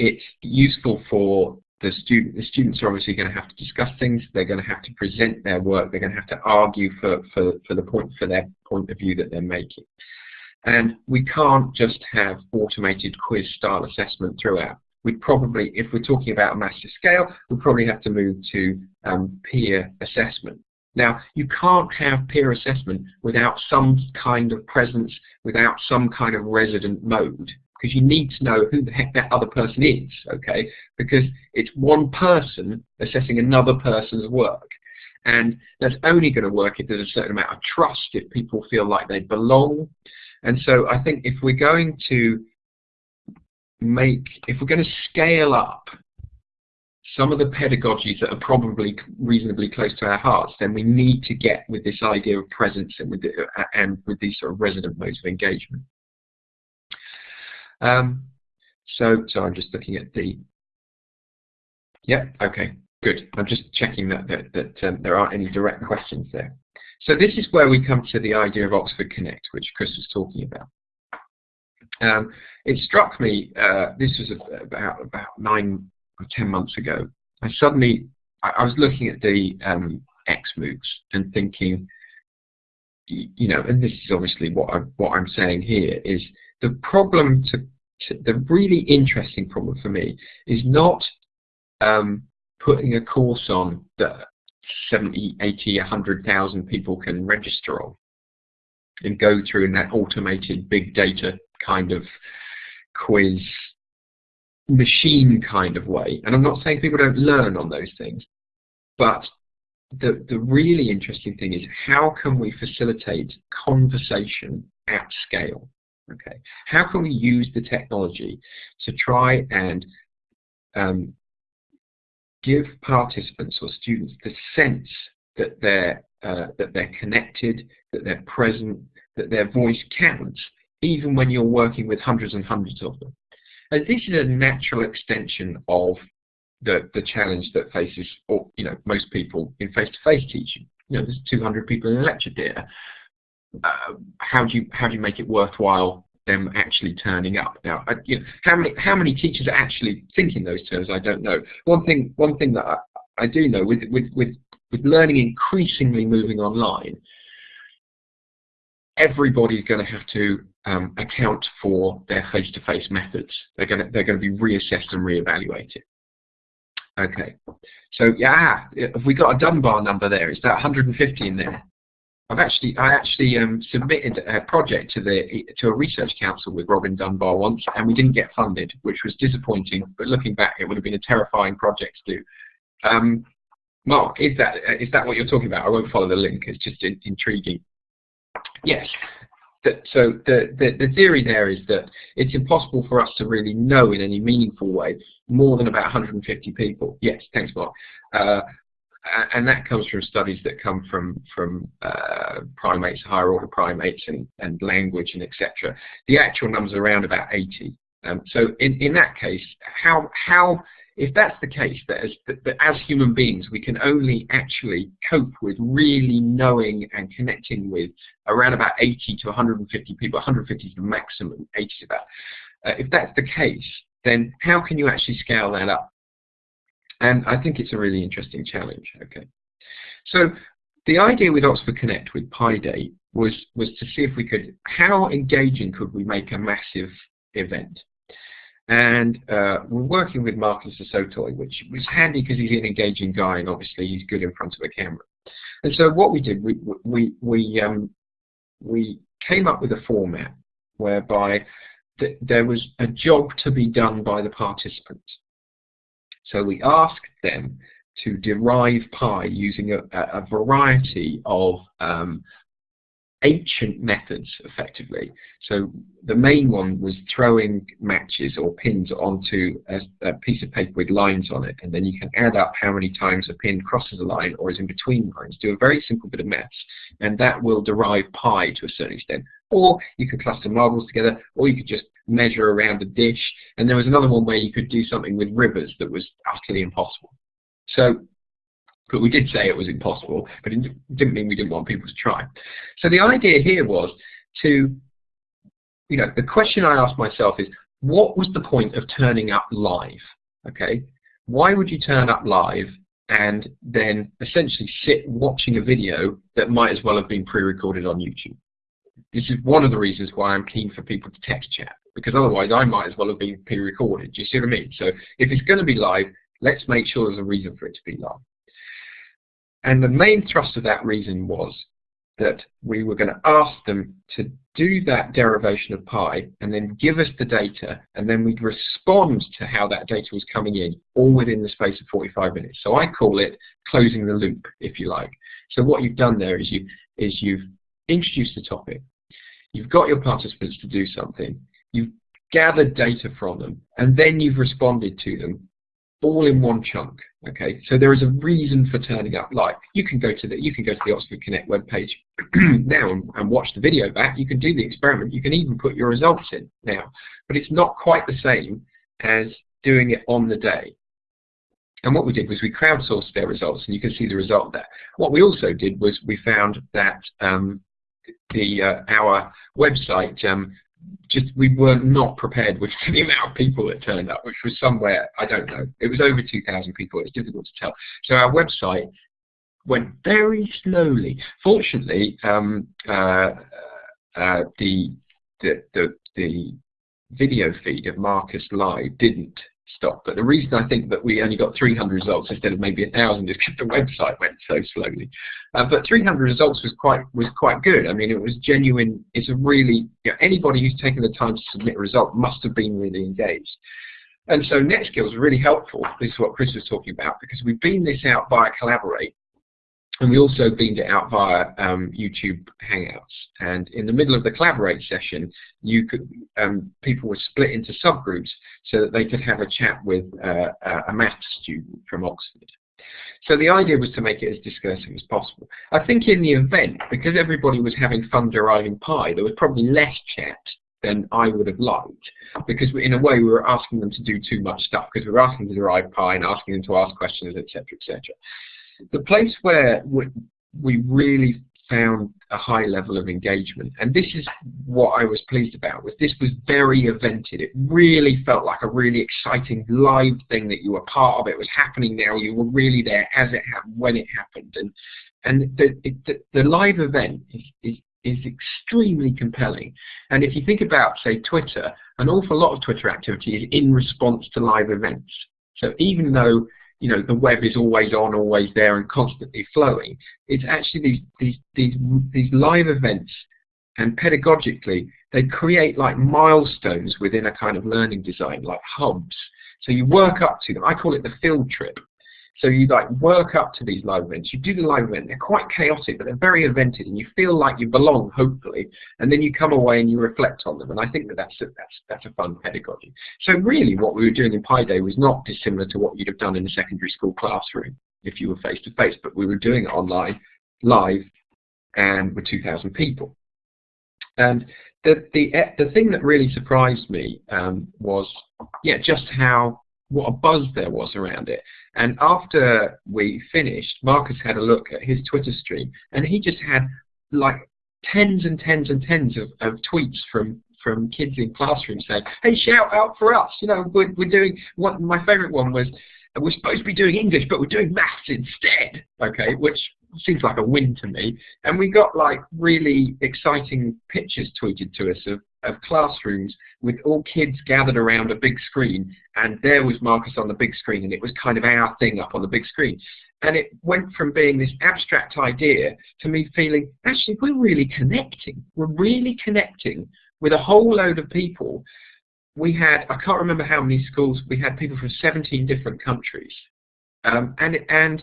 it's useful for the student. The students are obviously going to have to discuss things. They're going to have to present their work. They're going to have to argue for for for the point for their point of view that they're making. And we can't just have automated quiz style assessment throughout. We'd probably, if we're talking about a massive scale, we'd probably have to move to um, peer assessment. Now, you can't have peer assessment without some kind of presence, without some kind of resident mode because you need to know who the heck that other person is, okay? Because it's one person assessing another person's work. And that's only going to work if there's a certain amount of trust, if people feel like they belong. And so I think if we're going to make, if we're going to scale up some of the pedagogies that are probably reasonably close to our hearts, then we need to get with this idea of presence and with, the, and with these sort of resident modes of engagement. Um, so, so I'm just looking at the. Yeah. Okay. Good. I'm just checking that that, that um, there aren't any direct questions there. So this is where we come to the idea of Oxford Connect, which Chris was talking about. Um, it struck me. Uh, this was about about nine or ten months ago. I suddenly I, I was looking at the um, XMOOCs and thinking, you know, and this is obviously what I what I'm saying here is the problem to, to, the really interesting problem for me is not um, putting a course on that 70, 80, 100,000 people can register on and go through in that automated big data kind of quiz machine kind of way. And I'm not saying people don't learn on those things, but the, the really interesting thing is how can we facilitate conversation at scale? Okay, how can we use the technology to try and um, give participants or students the sense that they're uh, that they're connected, that they're present, that their voice counts, even when you're working with hundreds and hundreds of them. And this is a natural extension of the the challenge that faces, or you know, most people in face-to-face -face teaching. You know, there's 200 people in a lecture theatre uh, how do you how do you make it worthwhile them actually turning up? Now, I, you know, how many how many teachers are actually thinking those terms? I don't know. One thing one thing that I, I do know with with with with learning increasingly moving online, everybody's going to have to um, account for their face-to-face -face methods. They're going to they're going to be reassessed and reevaluated. Okay, so yeah, have we got a Dunbar number there? Is that 150 in there? I've actually I actually um, submitted a project to the to a research council with Robin Dunbar once, and we didn't get funded, which was disappointing. But looking back, it would have been a terrifying project to do. Um, Mark, is that is that what you're talking about? I won't follow the link. It's just in, intriguing. Yes. The, so the, the, the theory there is that it's impossible for us to really know in any meaningful way more than about 150 people. Yes, thanks, Mark. Uh, and that comes from studies that come from from uh, primates, higher order primates, and, and language and etc. The actual numbers around about 80. Um, so in in that case, how how if that's the case, that as, that, that as human beings we can only actually cope with really knowing and connecting with around about 80 to 150 people, 150 is the maximum, 80 is about. Uh, if that's the case, then how can you actually scale that up? And I think it's a really interesting challenge. Okay, so the idea with Oxford Connect with Pi Day was was to see if we could how engaging could we make a massive event. and uh, we're working with Marcus du Sautoy, which was handy because he's an engaging guy and obviously he's good in front of a camera. And so what we did, we we we um, we came up with a format whereby th there was a job to be done by the participants. So we asked them to derive pi using a, a variety of um, ancient methods, effectively. So the main one was throwing matches or pins onto a, a, piece of paper with lines on it, and then you can add up how many times a pin crosses a line or is in between lines. Do a very simple bit of maths, and that will derive pi to a certain extent. Or you could cluster marbles together, or you could just measure around a dish. And there was another one where you could do something with rivers that was utterly impossible. So but we did say it was impossible, but it didn't mean we didn't want people to try. So the idea here was to, you know, the question I asked myself is, what was the point of turning up live? Okay, why would you turn up live and then essentially sit watching a video that might as well have been pre-recorded on YouTube? This is one of the reasons why I'm keen for people to text chat, because otherwise I might as well have been pre-recorded. Do you see what I mean? So if it's going to be live, let's make sure there's a reason for it to be live. And the main thrust of that reason was that we were going to ask them to do that derivation of pi and then give us the data and then we'd respond to how that data was coming in all within the space of 45 minutes. So I call it closing the loop if you like. So what you've done there is you is you've introduced the topic, you've got your participants to do something, you've gathered data from them and then you've responded to them all in one chunk. Okay, so there is a reason for turning up live. You can go to the you can go to the Oxford Connect webpage now and, and, watch the video back. You can do the experiment. You can even put your results in now, but it's not quite the same as doing it on the day. And what we did was we crowdsourced their results, and you can see the result there. What we also did was we found that um, the uh, our website um, just we were not prepared with the amount of people that turned up, which was somewhere I don't know. It was over 2,000 people. It's difficult to tell. So our website went very slowly. Fortunately, um, uh, uh, the, the the the video feed of Marcus Live didn't stop. But the reason I think that we only got 300 results instead of maybe 1,000 is because the website went so slowly. Uh, but 300 results was quite was quite good. I mean, it was genuine. It's a really you know, anybody who's taken the time to submit a result must have been really engaged. And so NetSkills really helpful. This is what Chris was talking about because we beamed this out via Collaborate and we also beamed it out via um, YouTube Hangouts. And in the middle of the Collaborate session, you could um, people were split into subgroups so that they could have a chat with uh, a maths student from Oxford. So the idea was to make it as discursive as possible. I think in the event, because everybody was having fun deriving pi, there was probably less chat than I would have liked because in a way we were asking them to do too much stuff because we were asking them to derive pi and asking them to ask questions, etc., etc the place where we really found a high level of engagement, and this is what I was pleased about, was this was very evented. It really felt like a really exciting live thing that you were part of. It was happening now. You were really there as it happened, when it happened, and and the the, the live event is, is is extremely compelling. And if you think about, say, Twitter, an awful lot of Twitter activity is in response to live events. So even though you know the web is always on, always there, and constantly flowing. It's actually these these these these live events, and pedagogically they create like milestones within a kind of learning design, like hubs. So you work up to them. I call it the field trip. So you like work up to these live events. You do the live event. They're quite chaotic, but they're very evented, and you feel like you belong, hopefully. And then you come away and you reflect on them. And I think that that's a, that's that's a fun pedagogy. So really, what we were doing in Pi Day was not dissimilar to what you'd have done in a secondary school classroom if you were face to face, but we were doing it online, live, and with 2,000 people. And the the the thing that really surprised me um, was yeah just how what a buzz there was around it. And after we finished, Marcus had a look at his Twitter stream, and he just had like tens and tens and tens of, of tweets from from kids in classrooms saying, "Hey, shout out for us!" You know, we're, we're doing. What my favourite one was, we're supposed to be doing English, but we're doing maths instead. Okay, which seems like a win to me. And we got like really exciting pictures tweeted to us of of classrooms with all kids gathered around a big screen and there was Marcus on the big screen and it was kind of our thing up on the big screen. And it went from being this abstract idea to me feeling, actually, we're really connecting. We're really connecting with a whole load of people. We had, I can't remember how many schools, we had people from 17 different countries. Um, and, and,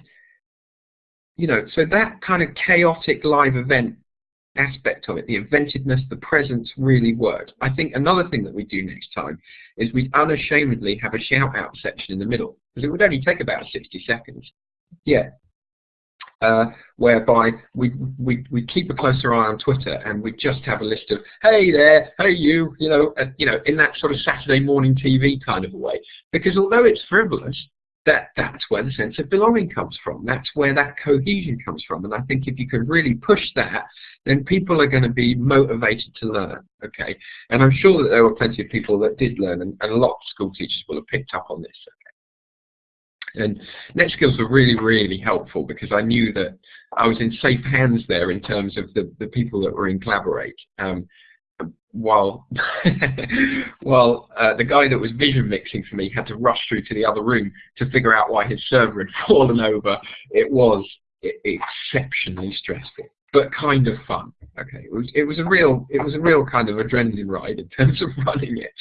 you know, so that kind of chaotic live event aspect of it, the inventiveness, the presence really worked. I think another thing that we do next time is we unashamedly have a shout out section in the middle because it would only take about 60 seconds. Yeah. Uh, whereby we we we keep a closer eye on Twitter and we just have a list of hey there, hey you, you know, uh, you know, in that sort of Saturday morning TV kind of a way. Because although it's frivolous, that that's where the sense of belonging comes from. That's where that cohesion comes from. And I think if you can really push that, then people are going to be motivated to learn. Okay, and I'm sure that there were plenty of people that did learn, and, and a lot of school teachers will have picked up on this. Okay? And NetSkills were really, really helpful because I knew that I was in safe hands there in terms of the, the people that were in Collaborate. Um, while while uh, the guy that was vision mixing for me had to rush through to the other room to figure out why his server had fallen over, it was exceptionally stressful, but kind of fun. Okay, it was it was a real it was a real kind of adrenaline ride in terms of running it.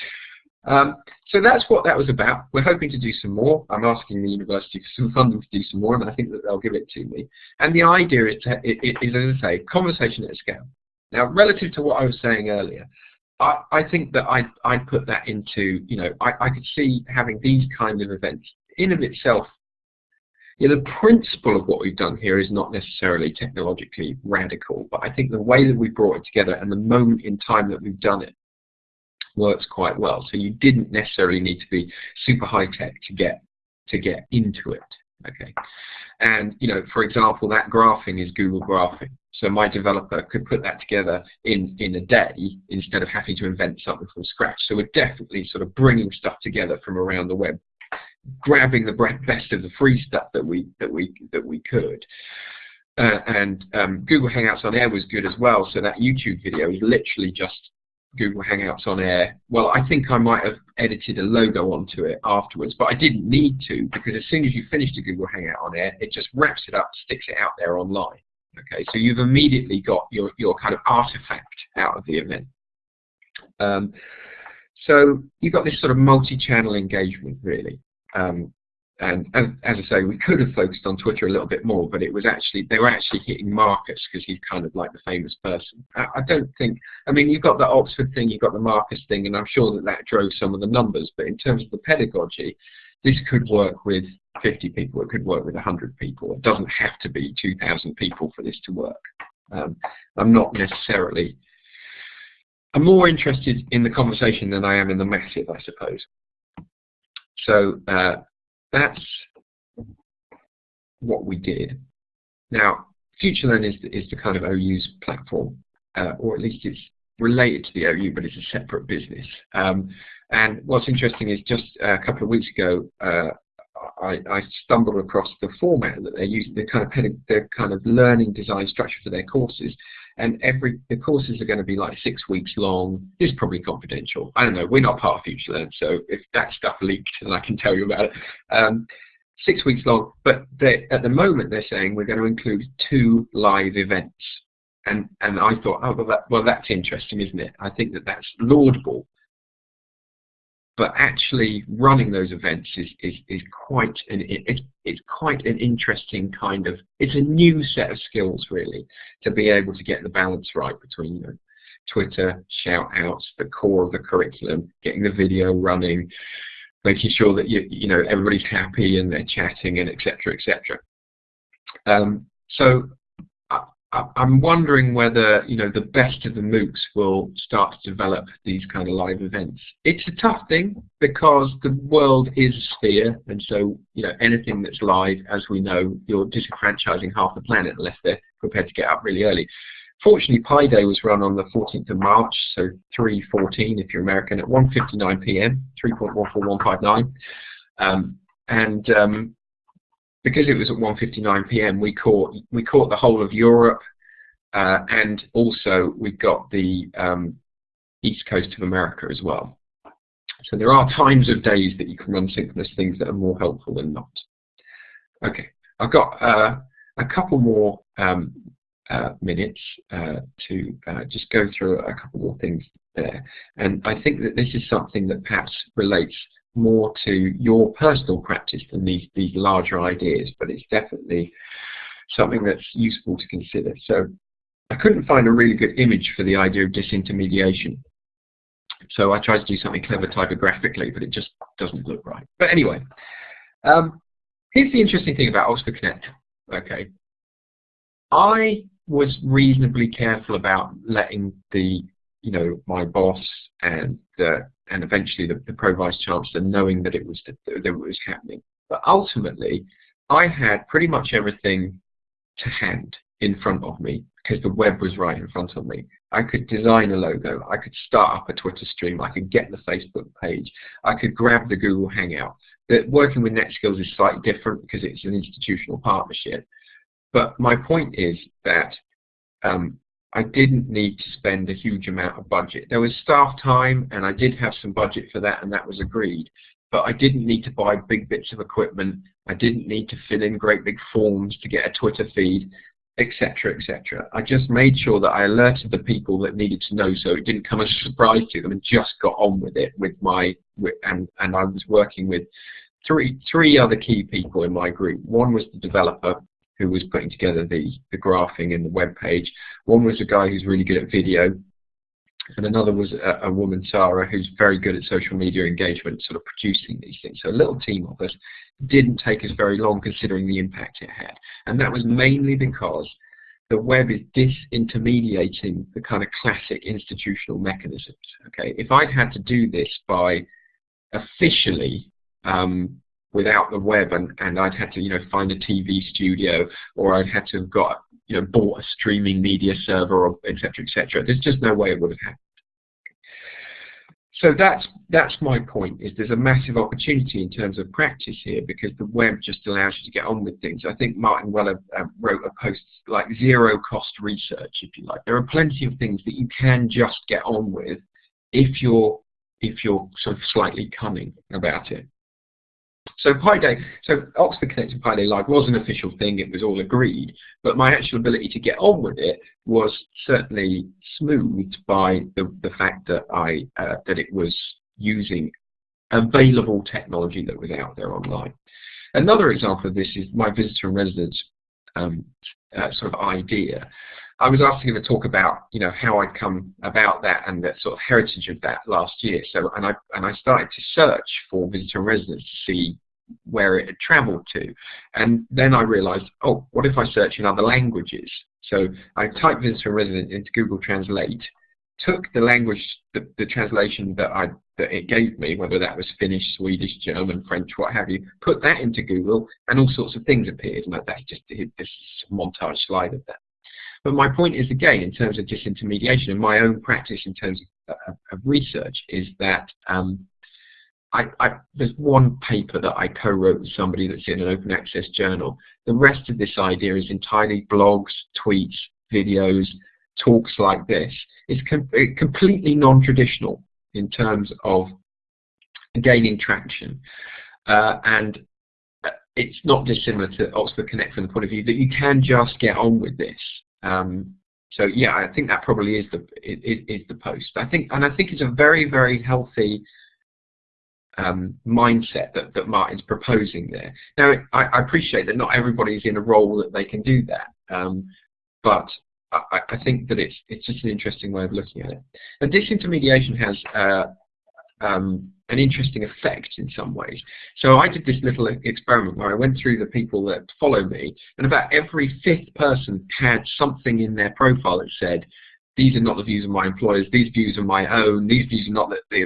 Um, so that's what that was about. We're hoping to do some more. I'm asking the university for some funding to do some more, and I think that they'll give it to me. And the idea is, to, is as I say, conversation at scale. Now, relative to what I was saying earlier, I, I think that I I put that into you know I, I could see having these kind of events in of itself. You know, the principle of what we've done here is not necessarily technologically radical, but I think the way that we brought it together and the moment in time that we've done it works quite well. So you didn't necessarily need to be super high tech to get to get into it. Okay, and you know, for example, that graphing is Google Graphing. So my developer could put that together in, in a day instead of having to invent something from scratch. So we're definitely sort of bringing stuff together from around the web, grabbing the best of the free stuff that we that we that we could. Uh, and um, Google Hangouts on Air was good as well. So that YouTube video is literally just Google Hangouts on Air. Well, I think I might have edited a logo onto it afterwards, but I didn't need to because as soon as you finish a Google Hangout on Air, it just wraps it up, sticks it out there online. Okay, so you've immediately got your, your kind of artifact out of the event. Um, so you've got this sort of multi-channel engagement really. Um, and, and, as I say, we could have focused on Twitter a little bit more, but it was actually they were actually hitting Marcus because he's kind of like the famous person. I, I, don't think. I mean, you've got the Oxford thing, you've got the Marcus thing, and I'm sure that that drove some of the numbers. But in terms of the pedagogy, this could work with 50 people, it could work with 100 people. It doesn't have to be 2,000 people for this to work. Um, I'm not necessarily, I'm more interested in the conversation than I am in the massive, I suppose. So uh, that's what we did. Now, FutureLearn is, is the kind of OU's platform, uh, or at least it's related to the OU, but it's a separate business. Um, and what's interesting is just a couple of weeks ago, uh, I, I, stumbled across the format that they're using, the kind of their kind of learning design structure for their courses. And every the courses are going to be like six weeks long. Is probably confidential. I don't know. We're not part of FutureLearn, so if that stuff leaked, then I can tell you about it. Um, six weeks long, but at the moment they're saying we're going to include two live events. And and I thought, oh well, that, well that's interesting, isn't it? I think that that's laudable but actually running those events is, is, is quite an it, it's quite an interesting kind of it's a new set of skills really to be able to get the balance right between you know, Twitter shout outs, the core of the curriculum, getting the video running, making sure that you you know everybody's happy and they're chatting and etc etc. Um, so I'm wondering whether you know the best of the MOOCs will start to develop these kind of live events. It's a tough thing because the world is a sphere, and so you know anything that's live, as we know, you're disenfranchising half the planet unless they're prepared to get up really early. Fortunately, Pi Day was run on the 14th of March, so 3:14 if you're American, at 1:59 p.m. 3.14159, um, and um, because it was at 1:59 p.m., we caught we caught the whole of Europe, uh, and also we got the um, east coast of America as well. So there are times of days that you can run synchronous things that are more helpful than not. Okay, I've got uh, a couple more um, uh, minutes uh, to uh, just go through a couple more things there. And I think that this is something that perhaps relates more to your personal practice than these, these larger ideas, but it's definitely something that's useful to consider. So I couldn't find a really good image for the idea of disintermediation. So I tried to do something clever typographically, but it just doesn't look right. But anyway, um, here's the interesting thing about Oxford Connect. Okay, I was reasonably careful about letting the, you know, my boss and the, and eventually the, the chancellor knowing that it was that it was happening. But ultimately, I had pretty much everything to hand in front of me because the web was right in front of me. I could design a logo, I could start up a Twitter stream, I could get the Facebook page, I could grab the Google Hangout. That working with NetSkills is slightly different because it's an institutional partnership. But my point is that um, I didn't need to spend a huge amount of budget. There was staff time and I did have some budget for that and that was agreed. But I didn't need to buy big bits of equipment. I didn't need to fill in great big forms to get a Twitter feed etc., etc. I just made sure that I alerted the people that needed to know, so it didn't come as a surprise to them, and just got on with it with my and and I was working with three three other key people in my group. One was the developer who was putting together the the graphing and the web page. One was a guy who's really good at video, and another was a, a, woman, Sarah, who's very good at social media engagement, sort of producing these things. So a little team of us didn't take us very long considering the impact it had. And that was mainly because the web is disintermediating the kind of classic institutional mechanisms. Okay, If I'd had to do this by officially um, without the web and, and I'd had to you know find a TV studio or I'd had to have got you know bought a streaming media server or etc etc there's just no way it would have happened. So that's that's my point is there's a massive opportunity in terms of practice here because the web just allows you to get on with things. I think Martin Weller uh, wrote a post like zero cost research if you like. There are plenty of things that you can just get on with if you're if you're sort of slightly cunning about it so Pi Day, so Oxford Connected Pi Day Live was an official thing, it was all agreed, but my actual ability to get on with it was certainly smoothed by the, the fact that I uh, that it was using available technology that was out there online. Another example of this is my visitor and residence um, uh, sort of idea. I was asked to him to talk about, you know, how I'd come about that and the sort of heritage of that last year. So, and I and I started to search for visitor and residence to see where it had traveled to. And then I realized, oh, what if I search in other languages? So I typed visitor resident into Google Translate, took the language, the, the translation that I that it gave me, whether that was Finnish, Swedish, German, French, what have you, put that into Google, and all sorts of things appeared. And that's just this montage slide of that. But my point is, again, in terms of disintermediation, and my own practice in terms of, of, of research, is that um, I, I, there's one paper that I co-wrote with somebody that's in an open access journal. The rest of this idea is entirely blogs, tweets, videos, talks like this. It's com completely non-traditional in terms of gaining traction. Uh, and uh, it's not dissimilar to Oxford Connect from the point of view that you can just get on with this. Um, so yeah, I think that probably is the is, is the post. I think, and I think it's a very very healthy um, mindset that, that Martin's proposing there. Now, I, I, appreciate that not everybody is in a role that they can do that, um, but I, I, think that it's it's just an interesting way of looking at it. And disintermediation has uh, um, an interesting effect in some ways. So I did this little experiment where I went through the people that follow me, and about every fifth person had something in their profile that said, these are not the views of my employers, these views are my own, these views are not that they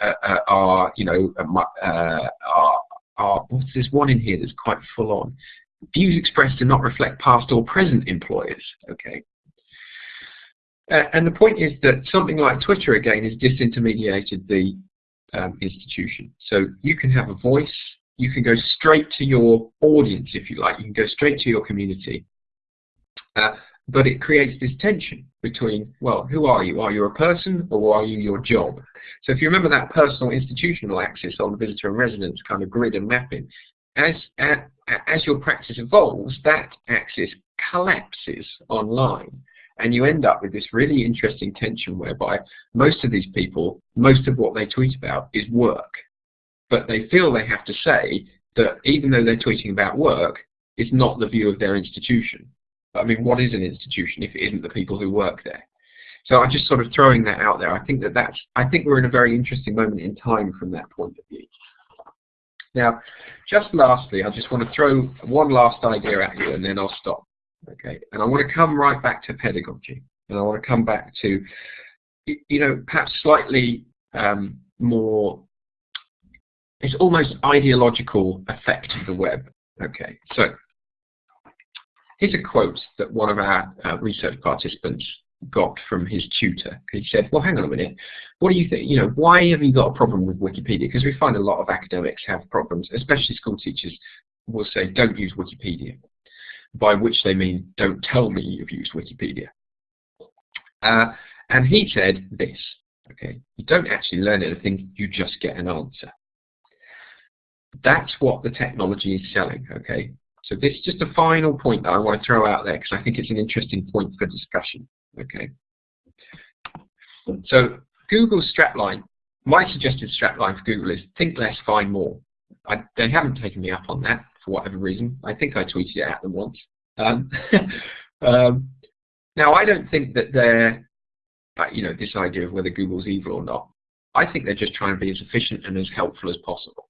uh, uh, are, you know, uh, uh, are, are, there's one in here that's quite full on. Views expressed do not reflect past or present employers, okay? Uh, and the point is that something like Twitter, again, has disintermediated the um, institution. So you can have a voice, you can go straight to your audience, if you like, you can go straight to your community. Uh, but it creates this tension between, well, who are you? Are you a person or are you your job? So if you remember that personal institutional axis on visitor and residence kind of grid and mapping, as, as your practice evolves, that axis collapses online and you end up with this really interesting tension whereby most of these people, most of what they tweet about is work. But they feel they have to say that even though they're tweeting about work, it's not the view of their institution. I mean, what is an institution if it isn't the people who work there? So I'm just sort of throwing that out there. I think that that's, I think we're in a very interesting moment in time from that point of view. Now, just lastly, I just want to throw one last idea at you and then I'll stop. Okay, and I want to come right back to pedagogy, and I want to come back to, you know, perhaps slightly um, more, it's almost ideological effect of the web. Okay, so here's a quote that one of our uh, research participants got from his tutor. He said, well, hang on a minute, what do you think, you know, why have you got a problem with Wikipedia? Because we find a lot of academics have problems, especially school teachers will say, don't use Wikipedia by which they mean don't tell me you've used Wikipedia. Uh, and he said this, okay, you don't actually learn anything, you just get an answer. That's what the technology is selling, okay? So this is just a final point that I want to throw out there because I think it's an interesting point for discussion, okay? So Google's strapline, my suggested strapline for Google is think less, find more. I, they haven't taken me up on that for whatever reason. I think I tweeted it at them once. Um, um, now, I don't think that they're, uh, you know, this idea of whether Google's evil or not. I think they're just trying to be as efficient and as helpful as possible.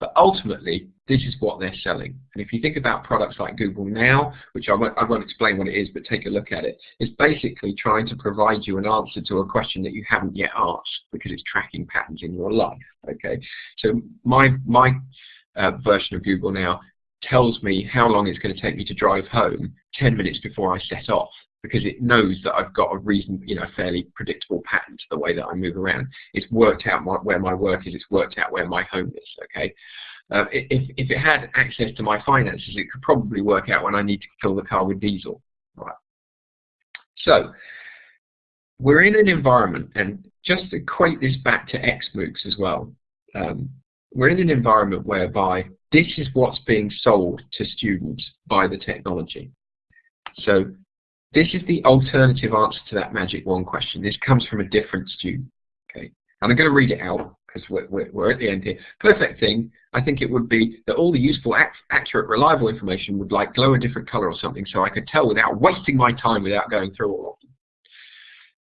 But ultimately, this is what they're selling. And if you think about products like Google Now, which I won't, I won't, explain what it is, but take a look at it, it's basically trying to provide you an answer to a question that you haven't yet asked because it's tracking patterns in your life. Okay, so my my uh, version of Google Now tells me how long it's going to take me to drive home 10 minutes before I set off because it knows that I've got a reason, you know, fairly predictable pattern to the way that I move around. It's worked out my, where my work is, it's worked out where my home is, okay? Uh, if, if it had access to my finances, it could probably work out when I need to fill the car with diesel, right? So, we're in an environment, and just equate this back to XMOOCs as well, um, we're in an environment whereby this is what's being sold to students by the technology. So this is the alternative answer to that magic wand question. This comes from a different student. Okay, and I'm going to read it out because we're, we're, we're, at the end here. Perfect thing, I think it would be that all the useful, accurate, reliable information would like glow a different color or something so I could tell without wasting my time without going through all of them.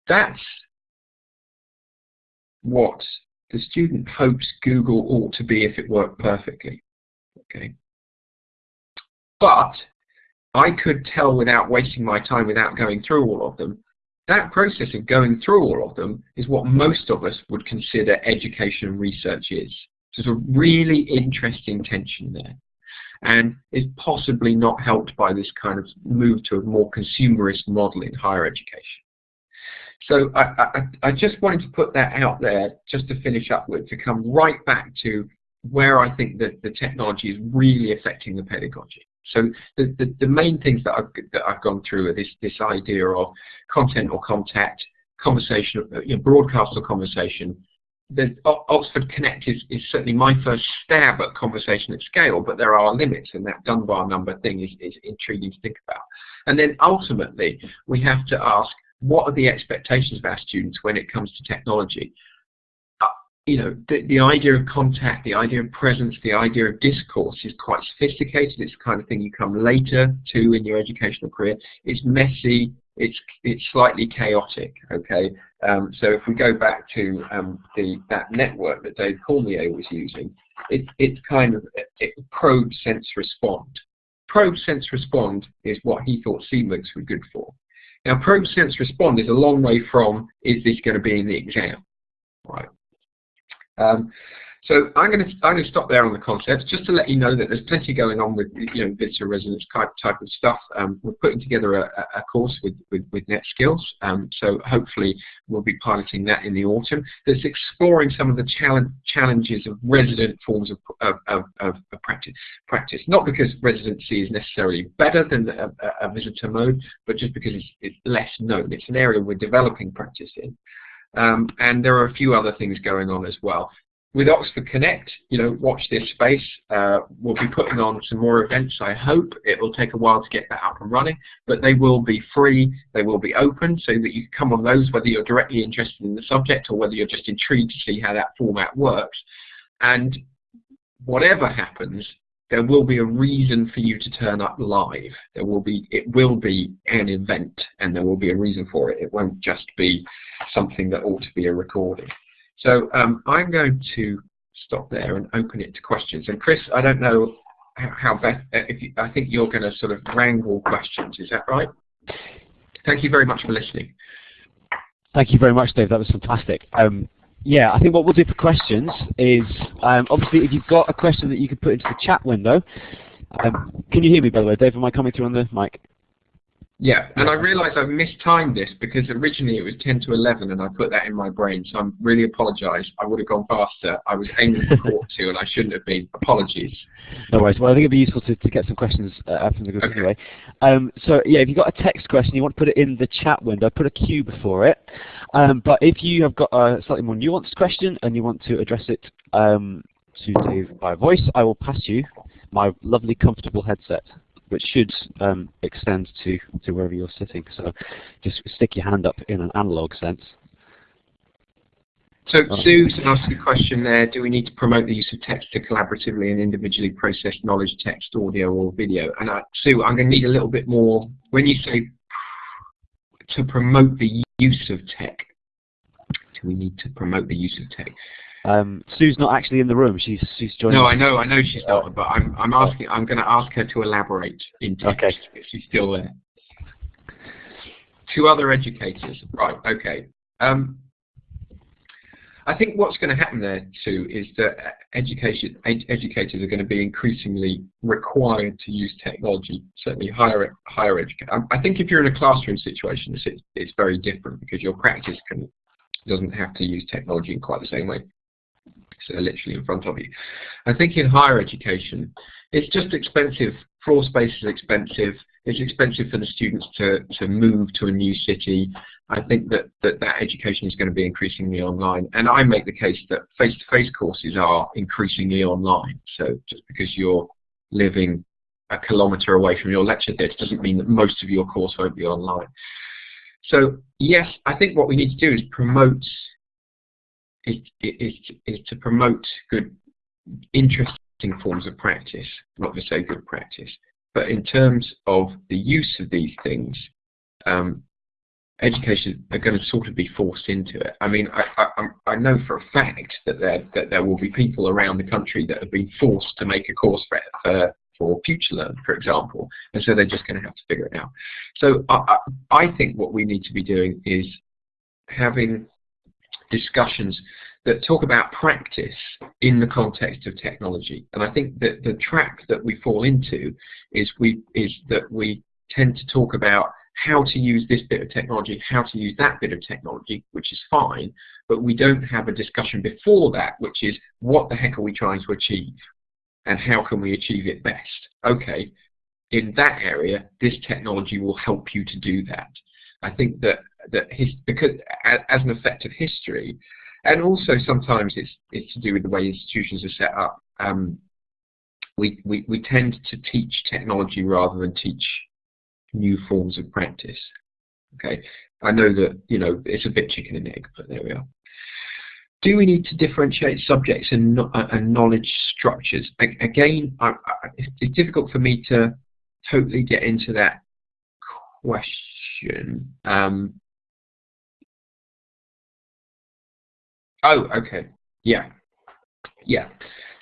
That's what the student hopes Google ought to be if it worked perfectly. Okay. But I could tell without wasting my time, without going through all of them, that process of going through all of them is what most of us would consider education research is. So there's a really interesting tension there and is possibly not helped by this kind of move to a more consumerist model in higher education. So I, I, I, just wanted to put that out there just to finish up with, to come right back to where I think that the technology is really affecting the pedagogy. So the, the, the main things that I've, that I've gone through are this, this idea of content or contact, conversation, uh, you know, broadcast or conversation. The Oxford Connect is, is certainly my first stab at conversation at scale, but there are limits, and that Dunbar number thing is, is intriguing to think about. And then ultimately, we have to ask, what are the expectations of our students when it comes to technology? Uh, you know, the, the idea of contact, the idea of presence, the idea of discourse is quite sophisticated. It's the kind of thing you come later to in your educational career. It's messy. It's it's slightly chaotic. Okay. Um, so if we go back to um, the that network that Dave Cormier was using, it, it's kind of it, probe sense respond. Probe sense respond is what he thought CMOOCs were good for. Now, probe sense respond is a long way from is this going to be in the exam, right? Um, So I'm going to I'm going to stop there on the concepts just to let you know that there's plenty going on with you know visitor residence type type of stuff. Um, we're putting together a, a course with with, with NetSkills, um, so hopefully we'll be piloting that in the autumn. That's exploring some of the challenge, challenges of resident forms of of, of, of practice practice. Not because residency is necessarily better than a, a visitor mode, but just because it's, it's less known. It's an area we're developing practice in. Um, and there are a few other things going on as well with Oxford Connect, you know, watch this space. Uh, we'll be putting on some more events, I hope. It will take a while to get that up and running, but they will be free, they will be open, so that you can come on those whether you're directly interested in the subject or whether you're just intrigued to see how that format works. And whatever happens, there will be a reason for you to turn up live. There will be, it will be an event, and there will be a reason for it. It won't just be something that ought to be a recording. So um, I'm going to stop there and open it to questions. And Chris, I don't know how best, if you, I think you're going to sort of wrangle questions, is that right? Thank you very much for listening. Thank you very much, Dave. That was fantastic. Um, yeah, I think what we'll do for questions is, um, obviously, if you've got a question that you can put into the chat window, um, can you hear me, by the way, Dave? Am I coming through on the mic? Yeah, and I realised I've mistimed this because originally it was 10 to 11 and I put that in my brain, so I am really apologise. I would have gone faster. I was aiming for quarter to and I shouldn't have been. Apologies. No worries. Well, I think it'd be useful to, to get some questions uh, from the group okay. anyway. Um, so, yeah, if you've got a text question, you want to put it in the chat window, put a Q before it. Um, but if you have got a slightly more nuanced question and you want to address it um, to Dave by voice, I will pass you my lovely, comfortable headset which should um, extend to, to wherever you're sitting. So just stick your hand up in an analog sense. So Sue's asked the question there, do we need to promote the use of text to collaboratively and individually process knowledge, text, audio or video? And uh, Sue, I'm going to need a little bit more, when you say to promote the use of tech, do we need to promote the use of tech? Um, Sue's not actually in the room. She's she's joining. No, I know, I know she's not. But I'm I'm asking. I'm going to ask her to elaborate in text okay. if she's still there. Two other educators. Right. Okay. Um, I think what's going to happen there too is that education ed educators are going to be increasingly required to use technology. Certainly higher higher education. Um, I think if you're in a classroom situation, it's it's very different because your practice can doesn't have to use technology in quite the same way literally in front of you. I think in higher education, it's just expensive. Floor space is expensive. It's expensive for the students to, to move to a new city. I think that, that that education is going to be increasingly online. And I make the case that face-to-face -face courses are increasingly online. So just because you're living a kilometre away from your lecture theatre doesn't mean that most of your course won't be online. So yes, I think what we need to do is promote is, is, is to promote good, interesting forms of practice, not to say good practice. But in terms of the use of these things, um, education are going to sort of be forced into it. I mean, I, I, I know for a fact that there that there will be people around the country that have been forced to make a course for for, for FutureLearn, for example, and so they're just going to have to figure it out. So I, I think what we need to be doing is having discussions that talk about practice in the context of technology. And I think that the trap that we fall into is we is that we tend to talk about how to use this bit of technology, how to use that bit of technology, which is fine, but we don't have a discussion before that, which is what the heck are we trying to achieve and how can we achieve it best? Okay, in that area, this technology will help you to do that. I think that that his, because as an effect of history, and also sometimes it's it's to do with the way institutions are set up. Um, we, we we tend to teach technology rather than teach new forms of practice. Okay, I know that you know it's a bit chicken and egg, but there we are. Do we need to differentiate subjects and, uh, and knowledge structures? Again, I, I, it's difficult for me to totally get into that question. Um, Oh, okay. Yeah. Yeah.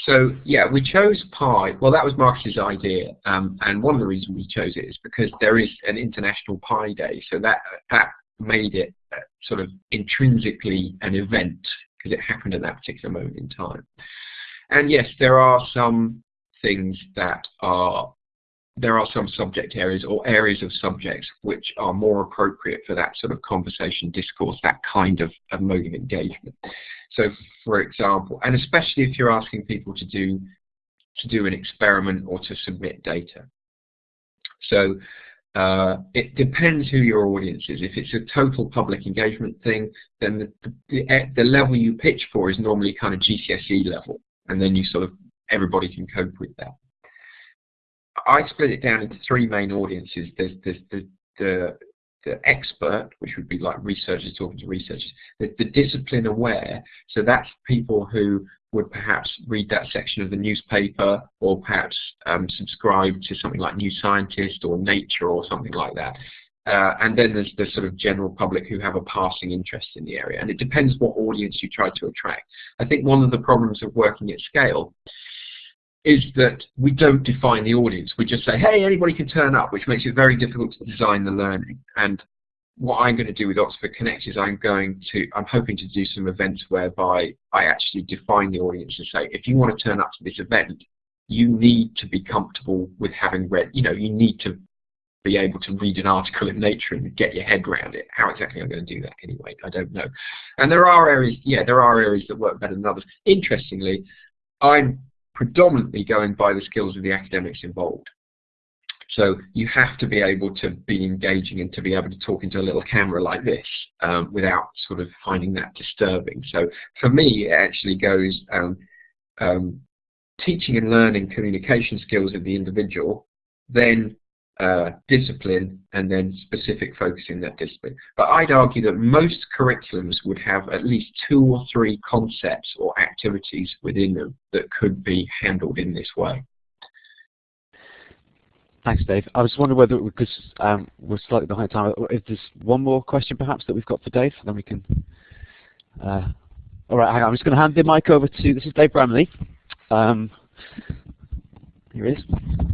So yeah, we chose Pi. Well, that was Marcus's idea, um, and one of the reasons we chose it is because there is an International Pi Day, so that that made it uh, sort of intrinsically an event because it happened at that particular moment in time. and yes, there are some things that are there are some subject areas or areas of subjects which are more appropriate for that sort of conversation discourse, that kind of, of mode of engagement. So for example, and especially if you're asking people to do to do an experiment or to submit data. So uh, it depends who your audience is. If it's a total public engagement thing, then the, the, the level you pitch for is normally kind of GCSE level, and then you sort of everybody can cope with that. I split it down into three main audiences. There's, there's the, the, the expert, which would be like researchers talking to researchers. The, the discipline aware, so that's people who would perhaps read that section of the newspaper or perhaps um, subscribe to something like New Scientist or Nature or something like that. Uh, and then there's the sort of general public who have a passing interest in the area. And it depends what audience you try to attract. I think one of the problems of working at scale is that we don't define the audience. We just say, hey, anybody can turn up, which makes it very difficult to design the learning. And what I'm going to do with Oxford Connect is I'm going to, I'm hoping to do some events whereby I actually define the audience and say, if you want to turn up to this event, you need to be comfortable with having read, you know, you need to be able to read an article in Nature and get your head around it. How exactly I'm going to do that anyway, I don't know. And there are areas, yeah, there are areas that work better than others. Interestingly, I'm predominantly going by the skills of the academics involved. So you have to be able to be engaging and to be able to talk into a little camera like this um, without sort of finding that disturbing. So for me, it actually goes um, um, teaching and learning communication skills of the individual, then uh, discipline and then specific focus in that discipline. But I'd argue that most curriculums would have at least two or three concepts or activities within them that could be handled in this way. Thanks, Dave. I was wondering whether, because um, we're slightly behind time, if there's one more question perhaps that we've got for Dave, then we can... Uh, all right, hang on. I'm just going to hand the mic over to, this is Dave Bramley. Um, here he is.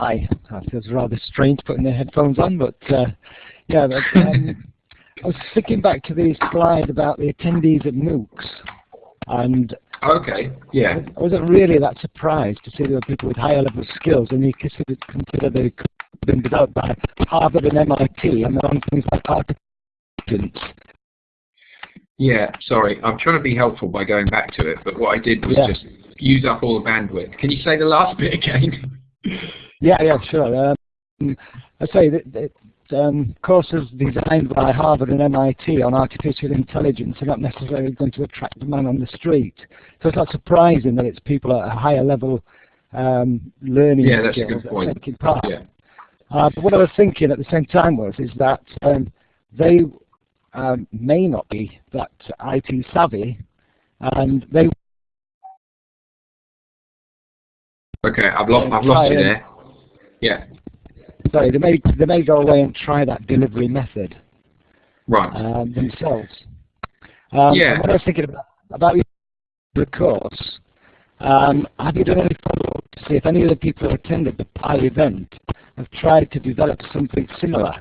Hi. It feels rather strange putting the headphones on, but uh, yeah. But, um, I was thinking back to the slide about the attendees at MOOCs, and okay, yeah, I wasn't really that surprised to see there were people with higher level skills, and you consider, consider they could have been developed by Harvard and MIT, and they're on things like artificial yeah, sorry. I'm trying to be helpful by going back to it, but what I did was yeah. just use up all the bandwidth. Can you say the last bit again? Yeah, yeah, sure. Um, I say that, that um, courses designed by Harvard and MIT on artificial intelligence are not necessarily going to attract the man on the street. So it's not surprising that it's people at a higher level um, learning yeah, that's skills a good point. taking part. Yeah. Uh, but what I was thinking at the same time was is that um, they um, may not be that IT savvy, and they. Okay, I've lost, I've lost you there. Yeah. Sorry, they may they may go away and try that delivery method. Right. Um, themselves. Um, yeah. What I was thinking about about the course, um, have you done any follow-up to see if any of the people who attended the PI event have tried to develop something similar?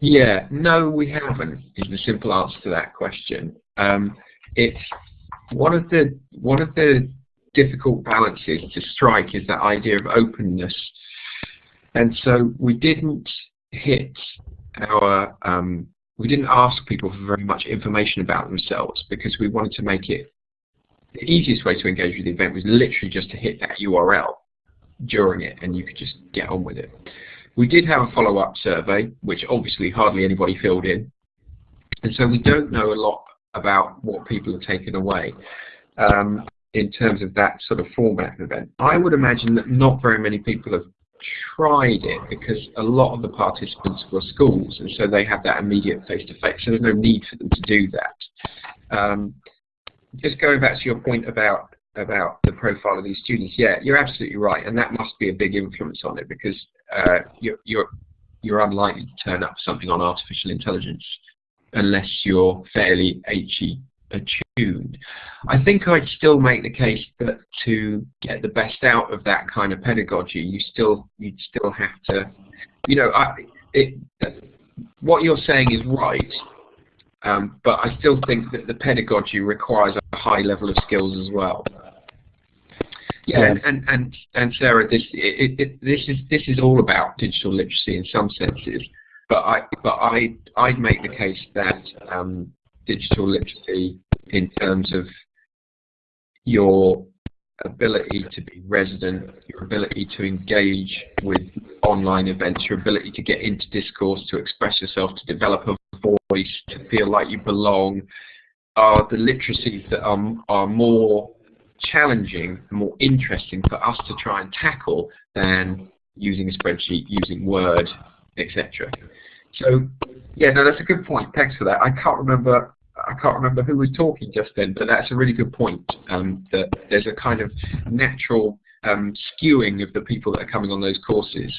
Yeah, no, we haven't. Is the simple answer to that question. Um, it's one of the one of the difficult balances to strike is that idea of openness. And so we didn't hit our, um, we didn't ask people for very much information about themselves because we wanted to make it, the easiest way to engage with the event was literally just to hit that URL during it and you could just get on with it. We did have a follow-up survey, which obviously hardly anybody filled in. And so we don't know a lot about what people have taken away. Um, in terms of that sort of format event. I would imagine that not very many people have tried it because a lot of the participants were schools and so they have that immediate face-to-face -face, so there's no need for them to do that. Um, just going back to your point about about the profile of these students, yeah, you're absolutely right, and that must be a big influence on it because uh, you're, you're you're unlikely to turn up something on artificial intelligence unless you're fairly HE attuned. I think I'd still make the case that to get the best out of that kind of pedagogy, you still you'd still have to, you know, I, it, what you're saying is right. Um, but I still think that the pedagogy requires a high level of skills as well. Yeah, Yeah. and, and, and, and Sarah, this it, it, this is this is all about digital literacy in some senses, but I but I I'd make the case that um, digital literacy in terms of your ability to be resident, your ability to engage with online events, your ability to get into discourse, to express yourself, to develop a voice, to feel like you belong, are the literacies that are, are more challenging, more interesting for us to try and tackle than using a spreadsheet, using Word, etc. So, yeah, no, that's a good point. Thanks for that. I can't remember. I can't remember who was talking just then, but that's a really good point. Um, that there's a kind of natural um, skewing of the people that are coming on those courses.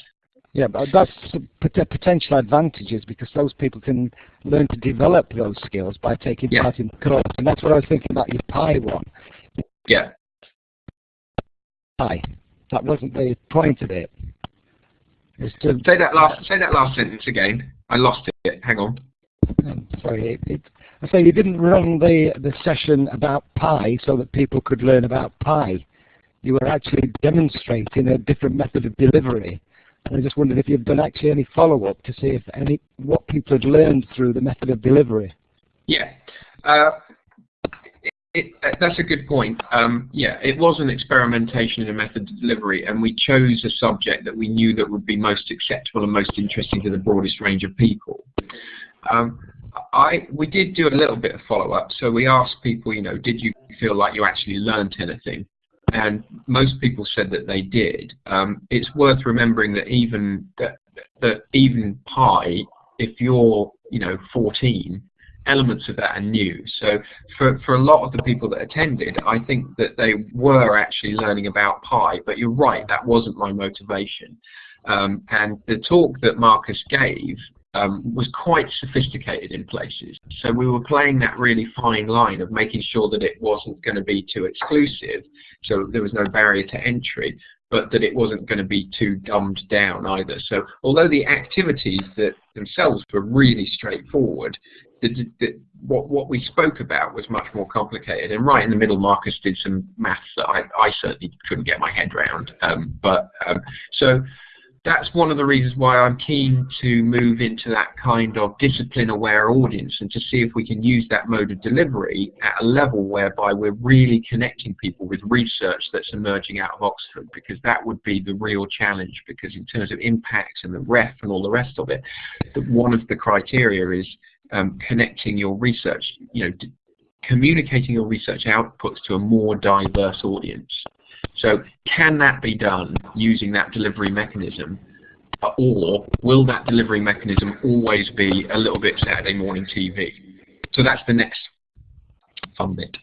Yeah, but that's pot- potential advantages because those people can learn to develop those skills by taking Yeah. part in the course. And that's what I was thinking about your Pi one. Yeah. Pi. That wasn't the point of it. It's to, Say that last. Say that last sentence again. I lost it. Hang on. sorry, it, it, I say you didn't run the, the session about Pi so that people could learn about Pi. You were actually demonstrating a different method of delivery. And I just wondered if you've done actually any follow-up to see if any what people had learned through the method of delivery. Yeah. Uh, it, it, that's a good point. Um, yeah, it was an experimentation in a method of delivery, and we chose a subject that we knew that would be most acceptable and most interesting to the broadest range of people. Um, I we did do a little bit of follow-up, so we asked people, you know, did you feel like you actually learned anything? And most people said that they did. Um, it's worth remembering that even that, that even pi, if you're you know 14, elements of that are new. So for, for a lot of the people that attended, I think that they were actually learning about pi, but you're right, that wasn't my motivation. Um, and the talk that Marcus gave um, was quite sophisticated in places. So we were playing that really fine line of making sure that it wasn't going to be too exclusive, so there was no barrier to entry, but that it wasn't going to be too dumbed down either. So although the activities that themselves were really straightforward, the, the, what, what we spoke about was much more complicated. And right in the middle, Marcus did some maths that I, I certainly couldn't get my head around. Um, but um, so that's one of the reasons why I'm keen to move into that kind of discipline-aware audience and to see if we can use that mode of delivery at a level whereby we're really connecting people with research that's emerging out of Oxford because that would be the real challenge because in terms of impact and the REF and all the rest of it, one of the criteria is um, connecting your research, you know, communicating your research outputs to a more diverse audience. So can that be done using that delivery mechanism? Or will that delivery mechanism always be a little bit Saturday morning TV? So that's the next fun bit.